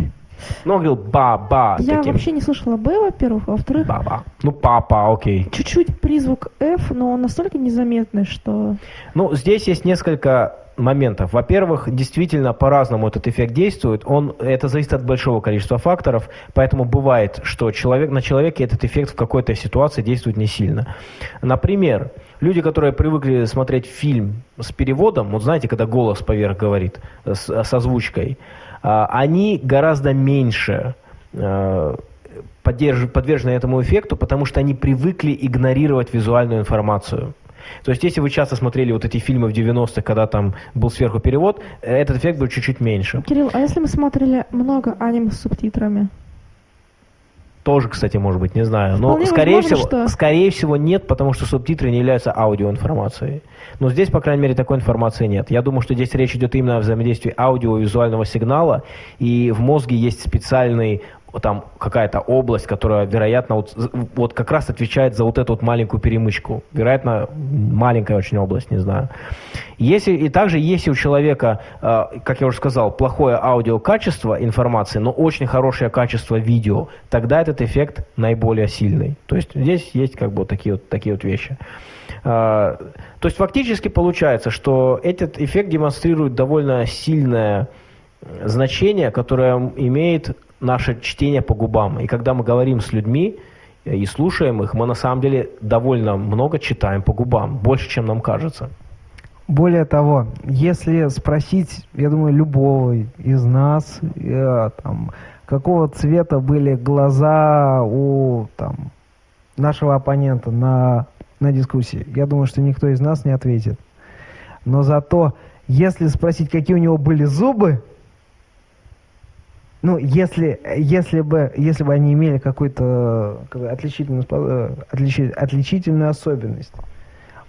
Ну, он говорил ба-ба. Я таким. вообще не слышала Б, во-первых, а во-вторых... Баба. Ну, папа, окей. Чуть-чуть призвук F, но он настолько незаметный, что... Ну, здесь есть несколько моментов. Во-первых, действительно по-разному этот эффект действует. Он, это зависит от большого количества факторов, поэтому бывает, что человек, на человеке этот эффект в какой-то ситуации действует не сильно. Например, Люди, которые привыкли смотреть фильм с переводом, вот знаете, когда голос поверх говорит, с, с озвучкой, а, они гораздо меньше а, подвержены этому эффекту, потому что они привыкли игнорировать визуальную информацию. То есть, если вы часто смотрели вот эти фильмы в 90-х, когда там был сверху перевод, этот эффект был чуть-чуть меньше. Кирилл, а если мы смотрели много аниме с субтитрами? Тоже, кстати, может быть, не знаю. Но, Вполне скорее возможно, всего, что- скорее всего, нет, потому что субтитры не являются аудиоинформацией. Но здесь, по крайней мере, такой информации нет. Я думаю, что здесь речь идет именно о взаимодействии аудио и визуального сигнала, и в мозге есть специальный там какая-то область, которая, вероятно, вот, вот как раз отвечает за вот эту вот маленькую перемычку. Вероятно, маленькая очень область, не знаю. Если, и также, если у человека, э, как я уже сказал, плохое аудиокачество информации, но очень хорошее качество видео, тогда этот эффект наиболее сильный. То есть здесь есть как бы вот такие вот, такие вот вещи. Э, То есть фактически получается, что этот эффект демонстрирует довольно сильное э, значение, которое имеет наше чтение по губам. И когда мы говорим с людьми э, и слушаем их, мы на самом деле довольно много читаем по губам, больше, чем нам кажется. Более того, если спросить, я думаю, любого из нас, э, там, какого цвета были глаза у там, нашего оппонента на, на дискуссии, я думаю, что никто из нас не ответит. Но зато, если спросить, какие у него были зубы, ну, если, если, бы, если бы они имели какую-то как бы, отличительную, э, отличи- отличительную особенность,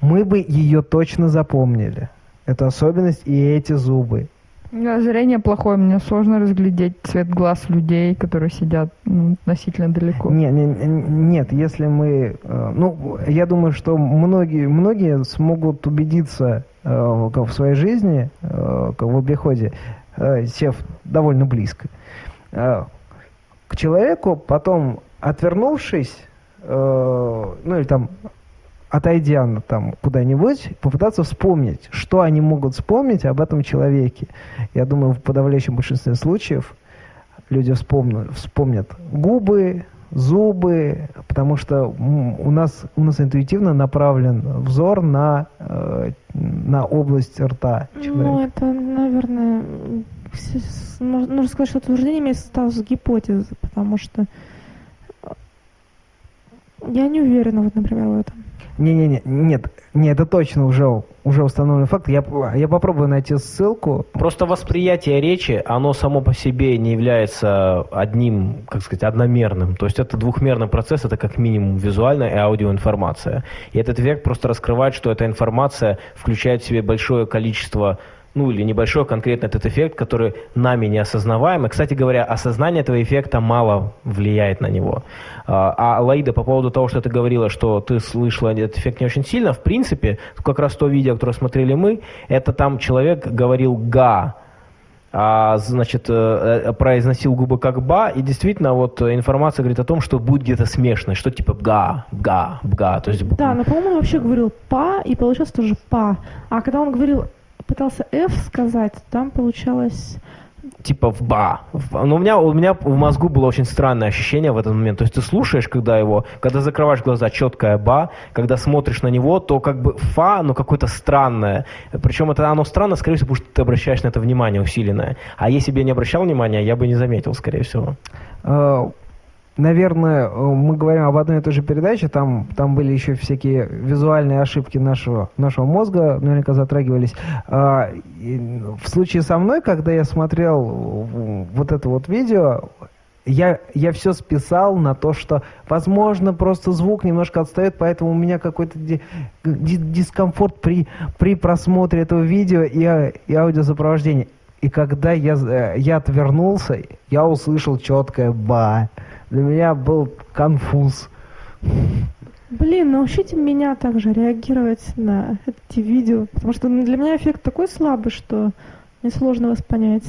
мы бы ее точно запомнили. Эту особенность и эти зубы. Меня зрение плохое, мне сложно разглядеть цвет глаз людей, которые сидят ну, относительно далеко. Не, не- не- нет, если мы... э, ну, я думаю, что многие, многие смогут убедиться э, в своей жизни, в обиходе, сев довольно близко, к человеку, потом отвернувшись, э, ну или там отойдя на- там куда-нибудь, попытаться вспомнить, что они могут вспомнить об этом человеке. Я думаю, в подавляющем большинстве случаев люди вспомнят, вспомнят губы, зубы, потому что у нас, у нас интуитивно направлен взор на, э, на область рта Ну, человека. это, наверное, нужно сказать, что утверждение имеет статус гипотезы, потому что э, я не уверена, вот, например, в этом. Не-не-не, нет, не, это точно уже, уже установленный факт. Я, я попробую найти ссылку. Просто восприятие речи, оно само по себе не является одним, как сказать, одномерным. То есть это двухмерный процесс, это как минимум визуальная и аудиоинформация. И этот эффект просто раскрывает, что эта информация включает в себе большое количество ну или небольшой конкретно этот эффект, который нами не осознаваем. И, кстати говоря, осознание этого эффекта мало влияет на него. А, А Лаида, по поводу того, что ты говорила, что ты слышала этот эффект не очень сильно, в принципе, как раз то видео, которое смотрели мы, это там человек говорил «га», а, значит, э, э, произносил губы как ба, и действительно вот информация говорит о том, что будет где-то смешно, что типа бга, бга, бга, то есть Да, но, по-моему, он вообще говорил «па», и получилось тоже «па». А когда он говорил, пытался «ф» сказать, там получалось... типа в ба. Но у меня, у меня в мозгу было очень странное ощущение в этот момент. То есть ты слушаешь, когда его, когда закрываешь глаза, четкое ба, когда смотришь на него, то как бы фа, но какое-то странное. Причем это оно странно, скорее всего, потому что ты обращаешь на это внимание усиленное. А если бы я не обращал внимания, я бы не заметил, скорее всего. Наверное, э, мы говорим об одной и той же передаче, там, там были еще всякие визуальные ошибки нашего, нашего мозга, наверняка затрагивались. А, В случае со мной, когда я смотрел вот это вот видео, я, я все списал на то, что, возможно, просто звук немножко отстает, поэтому у меня какой-то ди- ди- дискомфорт при, при просмотре этого видео и, и аудиосопровождения. И когда я, э, я отвернулся, я услышал четкое «ба». Для меня был конфуз. Блин, научите меня также реагировать на эти видео, потому что для меня эффект такой слабый, что мне сложно вас понять.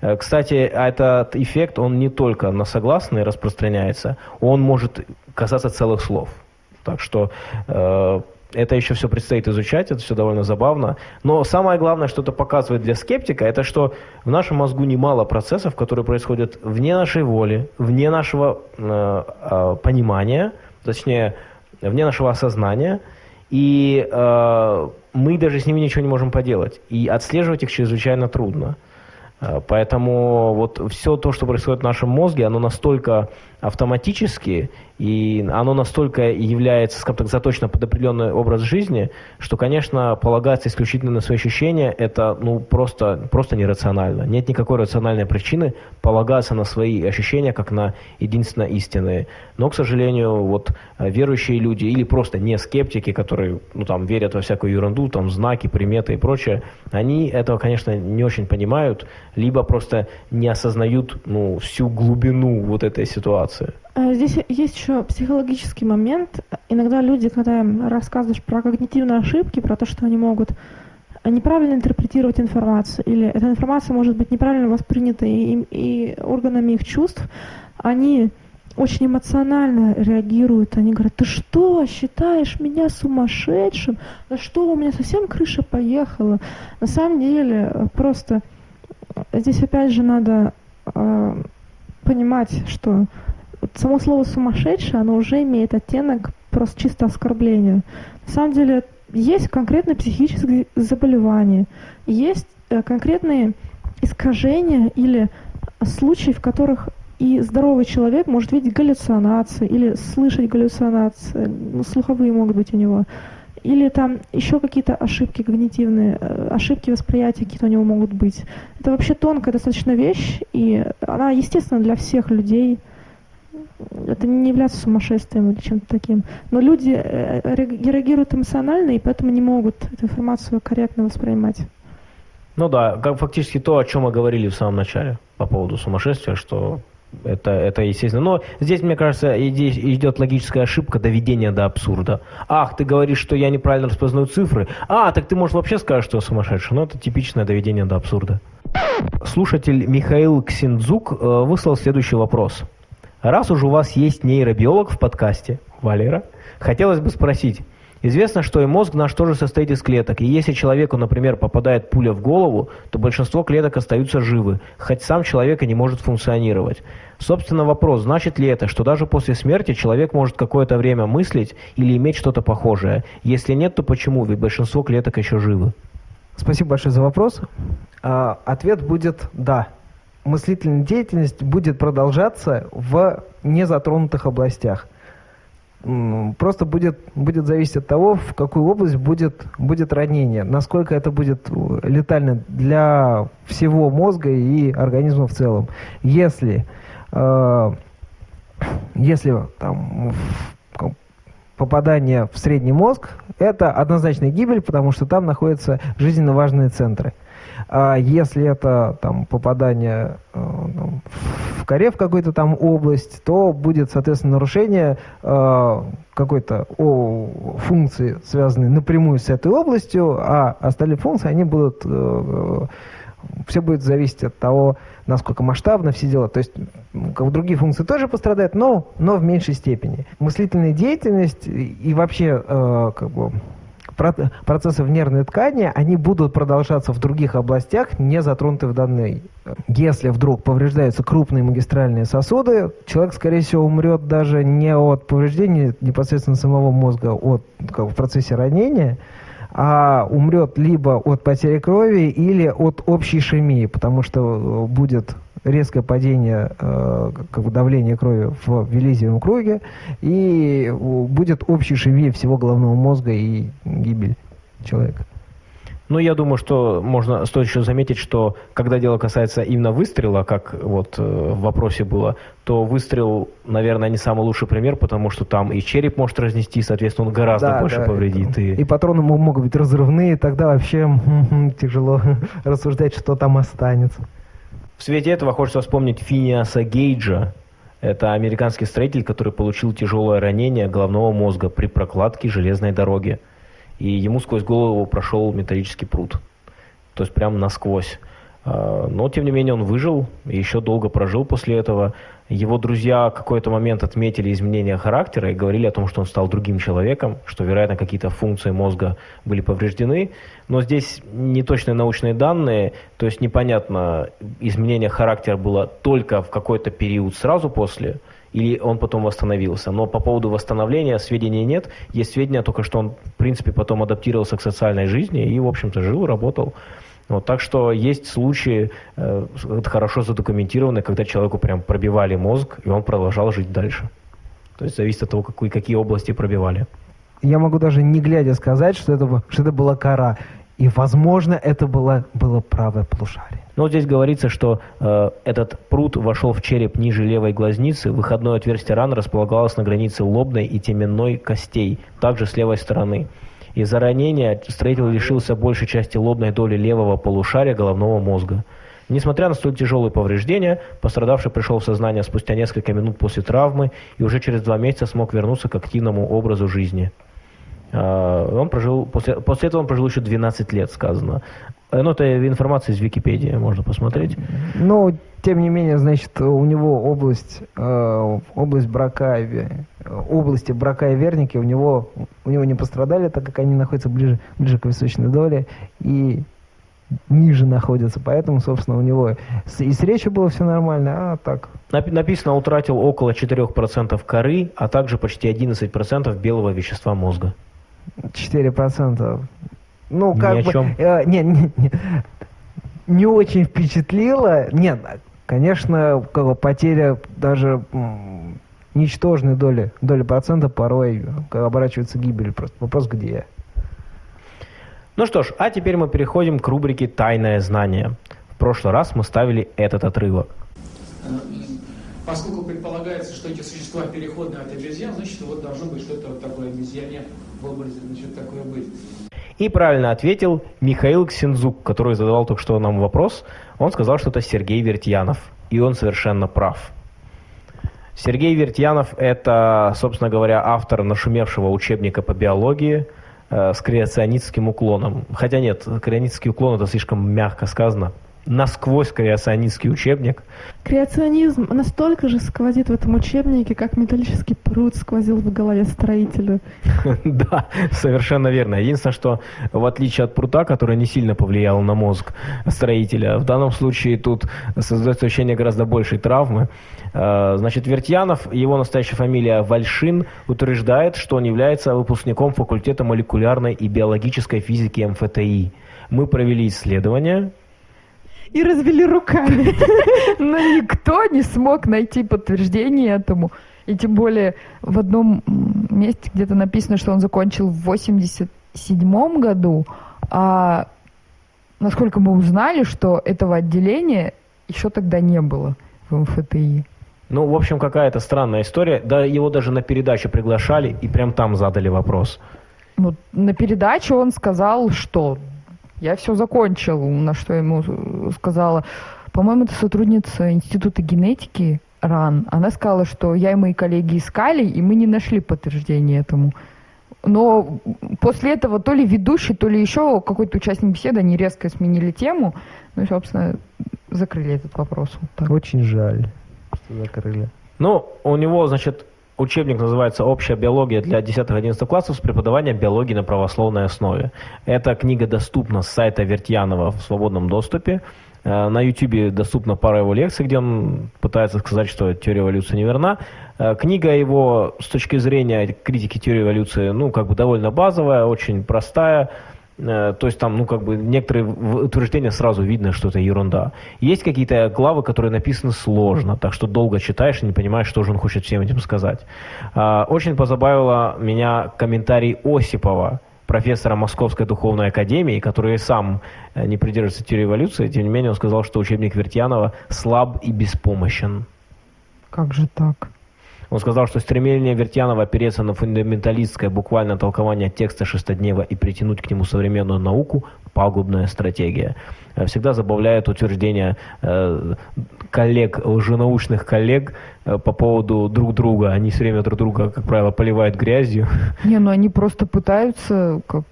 Э, Кстати, этот эффект, он не только на согласные распространяется, он может касаться целых слов. Так что э, это еще все предстоит изучать, это все довольно забавно. Но самое главное, что это показывает для скептика, это что в нашем мозгу немало процессов, которые происходят вне нашей воли, вне нашего э, э, понимания, точнее, вне нашего осознания, и э, мы даже с ними ничего не можем поделать. И отслеживать их чрезвычайно трудно. Э, Поэтому вот все то, что происходит в нашем мозге, оно настолько автоматически, и оно настолько является, скажем так, заточено под определенный образ жизни, что, конечно, полагаться исключительно на свои ощущения, это ну, просто, просто нерационально. Нет никакой рациональной причины полагаться на свои ощущения, как на единственно истинные. Но, к сожалению, вот верующие люди или просто не скептики, которые ну, там, верят во всякую ерунду, там, знаки, приметы и прочее, они этого, конечно, не очень понимают, либо просто не осознают ну, всю глубину вот этой ситуации. А здесь есть еще психологический момент. Иногда люди, когда им рассказываешь про когнитивные ошибки, про то, что они могут неправильно интерпретировать информацию, или эта информация может быть неправильно воспринята и, и органами их чувств, они очень эмоционально реагируют. Они говорят, ты что, считаешь меня сумасшедшим? Да что, у меня совсем крыша поехала? На самом деле, просто здесь опять же надо э, понимать, что само слово сумасшедший, оно уже имеет оттенок просто чисто оскорбления. На самом деле есть конкретные психические заболевания, есть э, конкретные искажения или случаи, в которых и здоровый человек может видеть галлюцинации или слышать галлюцинации, ну, слуховые могут быть у него, или там еще какие-то ошибки когнитивные, э, ошибки восприятия какие-то у него могут быть. Это вообще тонкая достаточно вещь, и она, естественно, для всех людей – это не является сумасшествием или чем-то таким. Но люди э, реагируют эмоционально, и поэтому не могут эту информацию корректно воспринимать. Ну да, как фактически то, о чем мы говорили в самом начале по поводу сумасшествия, что это, это естественно. Но здесь, мне кажется, идет логическая ошибка доведения до абсурда. Ах, ты говоришь, что я неправильно распознаю цифры. А, так ты, может, вообще скажешь, что я сумасшедший. Но это типичное доведение до абсурда. Слушатель Михаил Ксиндзук э, выслал следующий вопрос. Раз уж у вас есть нейробиолог в подкасте, Валера, хотелось бы спросить, Известно, что и мозг наш тоже состоит из клеток, и если человеку, например, попадает пуля в голову, то большинство клеток остаются живы, хоть сам человек и не может функционировать. Собственно, вопрос, значит ли это, что даже после смерти человек может какое-то время мыслить или иметь что-то похожее? Если нет, то почему? Ведь большинство клеток еще живы. Спасибо большое за вопрос. А, ответ будет «да» мыслительная деятельность будет продолжаться в незатронутых областях. Просто будет, будет зависеть от того, в какую область будет, будет ранение, насколько это будет летально для всего мозга и организма в целом. Если, э, если там, попадание в средний мозг, это однозначная гибель, потому что там находятся жизненно важные центры. А если это там, попадание э, в коре в какую-то там область, то будет, соответственно, нарушение э, какой-то о, функции, связанной напрямую с этой областью, а остальные функции, они будут... Э, все будет зависеть от того, насколько масштабно все дела. То есть как другие функции тоже пострадают, но, но в меньшей степени. Мыслительная деятельность и вообще э, как бы, процессы в нервной ткани, они будут продолжаться в других областях, не затронуты в данной. Если вдруг повреждаются крупные магистральные сосуды, человек, скорее всего, умрет даже не от повреждения непосредственно самого мозга, от, как в процессе ранения, а умрет либо от потери крови или от общей ишемии, потому что будет резкое падение э, как бы давления крови в велизиевом круге, и будет общий шевель всего головного мозга и гибель человека. Ну, я думаю, что можно стоит еще заметить, что когда дело касается именно выстрела, как вот э, в вопросе было, то выстрел, наверное, не самый лучший пример, потому что там и череп может разнести, соответственно, он гораздо да, больше да, повредит. И... и патроны могут быть разрывные, тогда вообще тяжело <laughs> рассуждать, что там останется. В свете этого хочется вспомнить Финиаса Гейджа. Это американский строитель, который получил тяжелое ранение головного мозга при прокладке железной дороги. И ему сквозь голову прошел металлический пруд. То есть прямо насквозь. А, но, тем не менее, он выжил и еще долго прожил после этого. Его друзья какой-то момент отметили изменения характера и говорили о том, что он стал другим человеком, что, вероятно, какие-то функции мозга были повреждены. Но здесь неточные научные данные, то есть непонятно, изменение характера было только в какой-то период сразу после, или он потом восстановился. Но по поводу восстановления сведений нет. Есть сведения только, что он, в принципе, потом адаптировался к социальной жизни и, в общем-то, жил, работал. Вот, так что есть случаи, э, хорошо задокументированные, когда человеку прям пробивали мозг, и он продолжал жить дальше. То есть зависит от того, какие, какие области пробивали. Я могу даже не глядя сказать, что это, что это была кора. И, возможно, это было, было правое полушарие. Но здесь говорится, что э, этот пруд вошел в череп ниже левой глазницы, выходное отверстие раны располагалось на границе лобной и теменной костей, также с левой стороны. Из-за ранения строитель лишился большей части лобной доли левого полушария головного мозга. Несмотря на столь тяжелые повреждения, пострадавший пришел в сознание спустя несколько минут после травмы и уже через два месяца смог вернуться к активному образу жизни. А, он прожил, после, после этого он прожил еще 12 лет, сказано. Ну, это информация из Википедии, можно посмотреть. Ну, тем не менее, значит, у него область, э, область брака, области брака и верники у него, у него не пострадали, так как они находятся ближе, ближе к височной доле и ниже находятся, поэтому, собственно, у него и с речью было все нормально, а так. Написано, утратил около 4% коры, а также почти 11% белого вещества мозга. 4%. Ну, как Ни бы... чем. Э, не, не, не, не очень впечатлило. Нет, конечно, как бы потеря даже м, ничтожной доли, доли процента порой оборачивается гибелью. Просто вопрос где. Ну что ж, а теперь мы переходим к рубрике «Тайное знание». В прошлый раз мы ставили этот отрывок. Поскольку предполагается, что эти существа переходные от обезьян, значит, вот должно быть что-то вот такое обезьяне в образе, значит, такое быть. И правильно ответил Михаил Ксензук, который задавал только что нам вопрос. Он сказал, что это Сергей Вертьянов. И он совершенно прав. Сергей Вертьянов – это, собственно говоря, автор нашумевшего учебника по биологии э, с креационистским уклоном. Хотя нет, креационистский уклон – это слишком мягко сказано насквозь креационистский учебник. Креационизм настолько же сквозит в этом учебнике, как металлический пруд сквозил в голове строителя. <laughs> Да, совершенно верно. Единственное, что в отличие от прута, который не сильно повлиял на мозг строителя, в данном случае тут создается ощущение гораздо большей травмы. Э, значит, Вертьянов, его настоящая фамилия Вальшин, утверждает, что он является выпускником факультета молекулярной и биологической физики МФТИ. Мы провели исследование, и развели руками. <laughs> Но никто не смог найти подтверждение этому. И тем более в одном месте где-то написано, что он закончил в 87 году, а насколько мы узнали, что этого отделения еще тогда не было в МФТИ. Ну, в общем, какая-то странная история. Да, его даже на передачу приглашали и прям там задали вопрос. Ну, на передаче он сказал, что я все закончил, на что ему сказала. По-моему, это сотрудница Института генетики РАН. Она сказала, что я и мои коллеги искали, и мы не нашли подтверждения этому. Но после этого то ли ведущий, то ли еще какой-то участник беседы, они резко сменили тему. Ну и, собственно, закрыли этот вопрос. Вот так. Очень жаль, что закрыли. Ну, у него, значит, Учебник называется «Общая биология для 10-11 классов с преподаванием биологии на правословной основе». Эта книга доступна с сайта Вертьянова в свободном доступе. Э, на YouTube доступна пара его лекций, где он пытается сказать, что теория эволюции неверна. Э, книга его с точки зрения критики теории эволюции, ну, как бы довольно базовая, очень простая. Э, то есть там, ну, как бы некоторые утверждения сразу видно, что это ерунда. Есть какие-то главы, которые написаны сложно, так что долго читаешь и не понимаешь, что же он хочет всем этим сказать. А, очень позабавило меня комментарий Осипова, профессора Московской духовной академии, который сам э, не придерживается теории эволюции, тем не менее он сказал, что учебник Вертьянова слаб и беспомощен. Как же так? Он сказал, что стремление Вертьянова опереться на фундаменталистское буквальное толкование текста Шестоднева и притянуть к нему современную науку – пагубная стратегия. Э, всегда забавляет утверждение э, коллег, лженаучных коллег э, по поводу друг друга. Они все время друг друга, как правило, поливают грязью. <laughs> Не, ну они просто пытаются как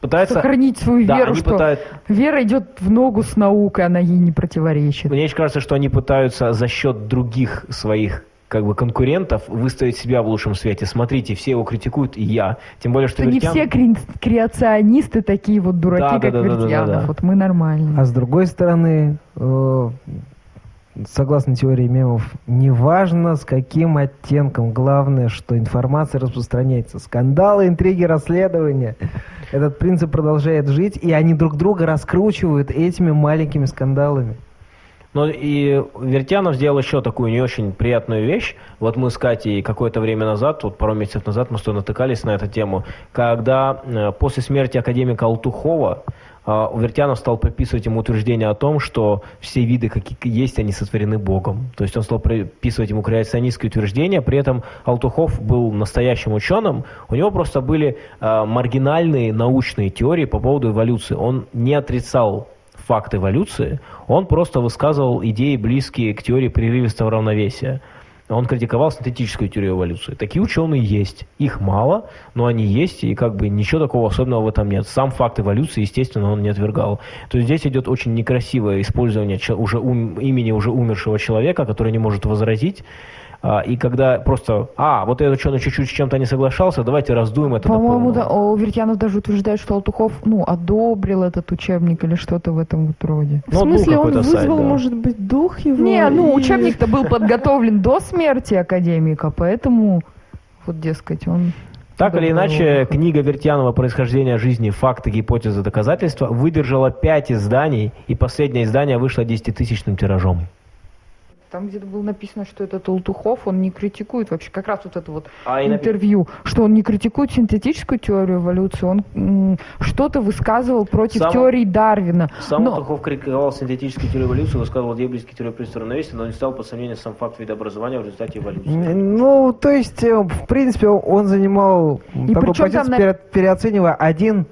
пытаются сохранить свою да, веру, что пытают... вера идет в ногу с наукой, она ей не противоречит. Мне кажется, что они пытаются за счет других своих как бы конкурентов выставить себя в лучшем свете. Смотрите, все его критикуют, и я. Тем более, что, что Вертьян... не все кре... креационисты такие вот дураки, да, как да, да, Вертьянов. Да, да, да. Вот мы нормальные. А с другой стороны, э, согласно теории мемов, неважно с каким оттенком, главное, что информация распространяется. Скандалы, интриги, расследования. Этот принцип продолжает жить, и они друг друга раскручивают этими маленькими скандалами. Но и Вертянов сделал еще такую не очень приятную вещь. Вот мы с Катей какое-то время назад, вот пару месяцев назад мы что натыкались на эту тему, когда э, после смерти академика Алтухова э, Вертянов стал приписывать ему утверждение о том, что все виды, какие есть, они сотворены Богом. То есть он стал приписывать ему креационистские утверждения, при этом Алтухов был настоящим ученым, у него просто были э, маргинальные научные теории по поводу эволюции. Он не отрицал факт эволюции, он просто высказывал идеи, близкие к теории прерывистого равновесия. Он критиковал синтетическую теорию эволюции. Такие ученые есть. Их мало, но они есть, и как бы ничего такого особенного в этом нет. Сам факт эволюции, естественно, он не отвергал. То есть здесь идет очень некрасивое использование уже ум, имени уже умершего человека, который не может возразить, и когда просто, а, вот этот ученый чуть-чуть с чем-то не соглашался, давайте раздуем это По-моему, да, о, Вертянов даже утверждает, что Алтухов, ну, одобрил этот учебник или что-то в этом вот роде. В ну, смысле, он вызвал, сайт, да. может быть, дух его? Не, ну, и... учебник-то был подготовлен до смерти академика, поэтому, вот, дескать, он... Так или иначе, книга Вертьянова «Происхождение жизни. Факты, гипотезы, доказательства» выдержала пять изданий, и последнее издание вышло десятитысячным тиражом. Там где-то было написано, что это Толтухов, он не критикует вообще, как раз вот это вот а интервью, что он не критикует синтетическую теорию эволюции, он что-то высказывал против сам, теории Дарвина. Сам но... Толтухов критиковал синтетическую теорию эволюции, высказывал близкие теории пристора равновесия, но не стал под сомнение сам факт видообразования в результате эволюции. Ну, то есть, э, в принципе, он занимал И такую позицию, на... переоценивая один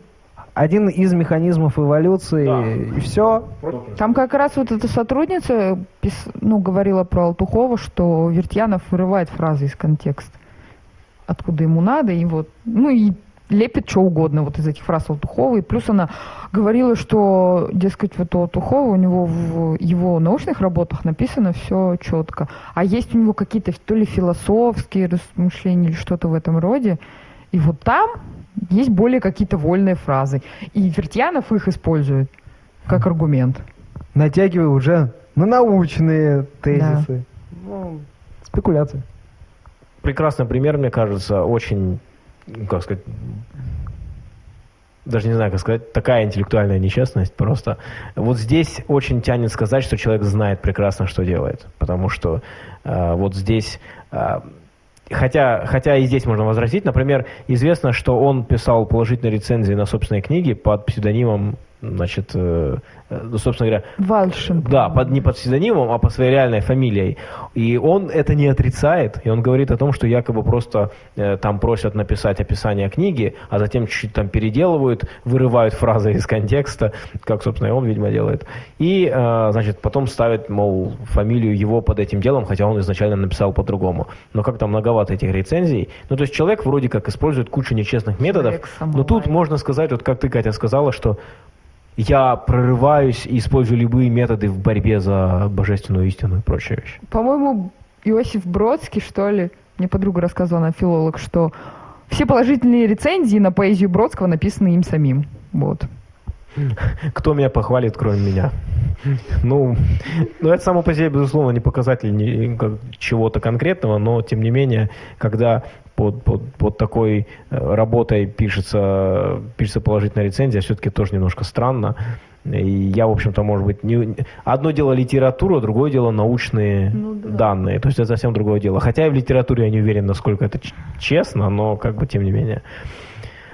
один из механизмов эволюции, да. и все. Там как раз вот эта сотрудница ну, говорила про Алтухова, что Вертьянов вырывает фразы из контекста, откуда ему надо, и вот, ну и лепит что угодно вот из этих фраз Алтухова. И плюс она говорила, что, дескать, вот у Алтухова, у него в его научных работах написано все четко. А есть у него какие-то то ли философские размышления или что-то в этом роде. И вот там есть более какие-то вольные фразы. И Вертьянов их использует как аргумент. Натягивая уже на научные тезисы. Да. Ну, спекуляции. Прекрасный пример, мне кажется, очень, как сказать, даже не знаю, как сказать, такая интеллектуальная нечестность просто. Вот здесь очень тянет сказать, что человек знает прекрасно, что делает. Потому что э, вот здесь э, Хотя, хотя и здесь можно возразить. Например, известно, что он писал положительные рецензии на собственные книги под псевдонимом значит, э, э, ну, собственно говоря... Вальшин. Да, под, не под псевдонимом, а по своей реальной фамилией. И он это не отрицает, и он говорит о том, что якобы просто э, там просят написать описание книги, а затем чуть-чуть там переделывают, вырывают фразы из контекста, как, собственно, и он, видимо, делает. И, э, значит, потом ставят, мол, фамилию его под этим делом, хотя он изначально написал по-другому. Но как-то многовато этих рецензий. Ну, то есть человек вроде как использует кучу нечестных методов, но тут можно сказать, вот как ты, Катя, сказала, что я прорываюсь и использую любые методы в борьбе за божественную истину и прочие вещи. По-моему, Иосиф Бродский, что ли, мне подруга рассказывала, она филолог, что все положительные рецензии на поэзию Бродского написаны им самим. Вот. Кто меня похвалит, кроме меня? Ну, ну, это само по себе, безусловно, не показатель чего-то конкретного, но, тем не менее, когда под, под, под такой э, работой пишется, пишется положительная рецензия, все-таки тоже немножко странно. И я, в общем-то, может быть, не... одно дело литература, другое дело научные ну, да. данные. То есть это совсем другое дело. Хотя и в литературе я не уверен, насколько это честно, но как бы тем не менее.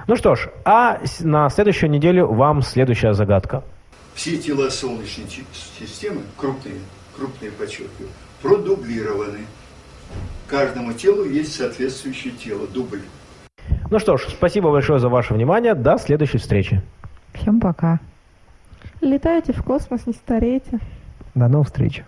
Ну что ж, а на следующую неделю вам следующая загадка. Все тела Солнечной системы, крупные, крупные подчеркиваю, продублированы. Каждому телу есть соответствующее тело, дубль. Ну что ж, спасибо большое за ваше внимание. До следующей встречи. Всем пока. Летайте в космос, не старейте. До новых встреч.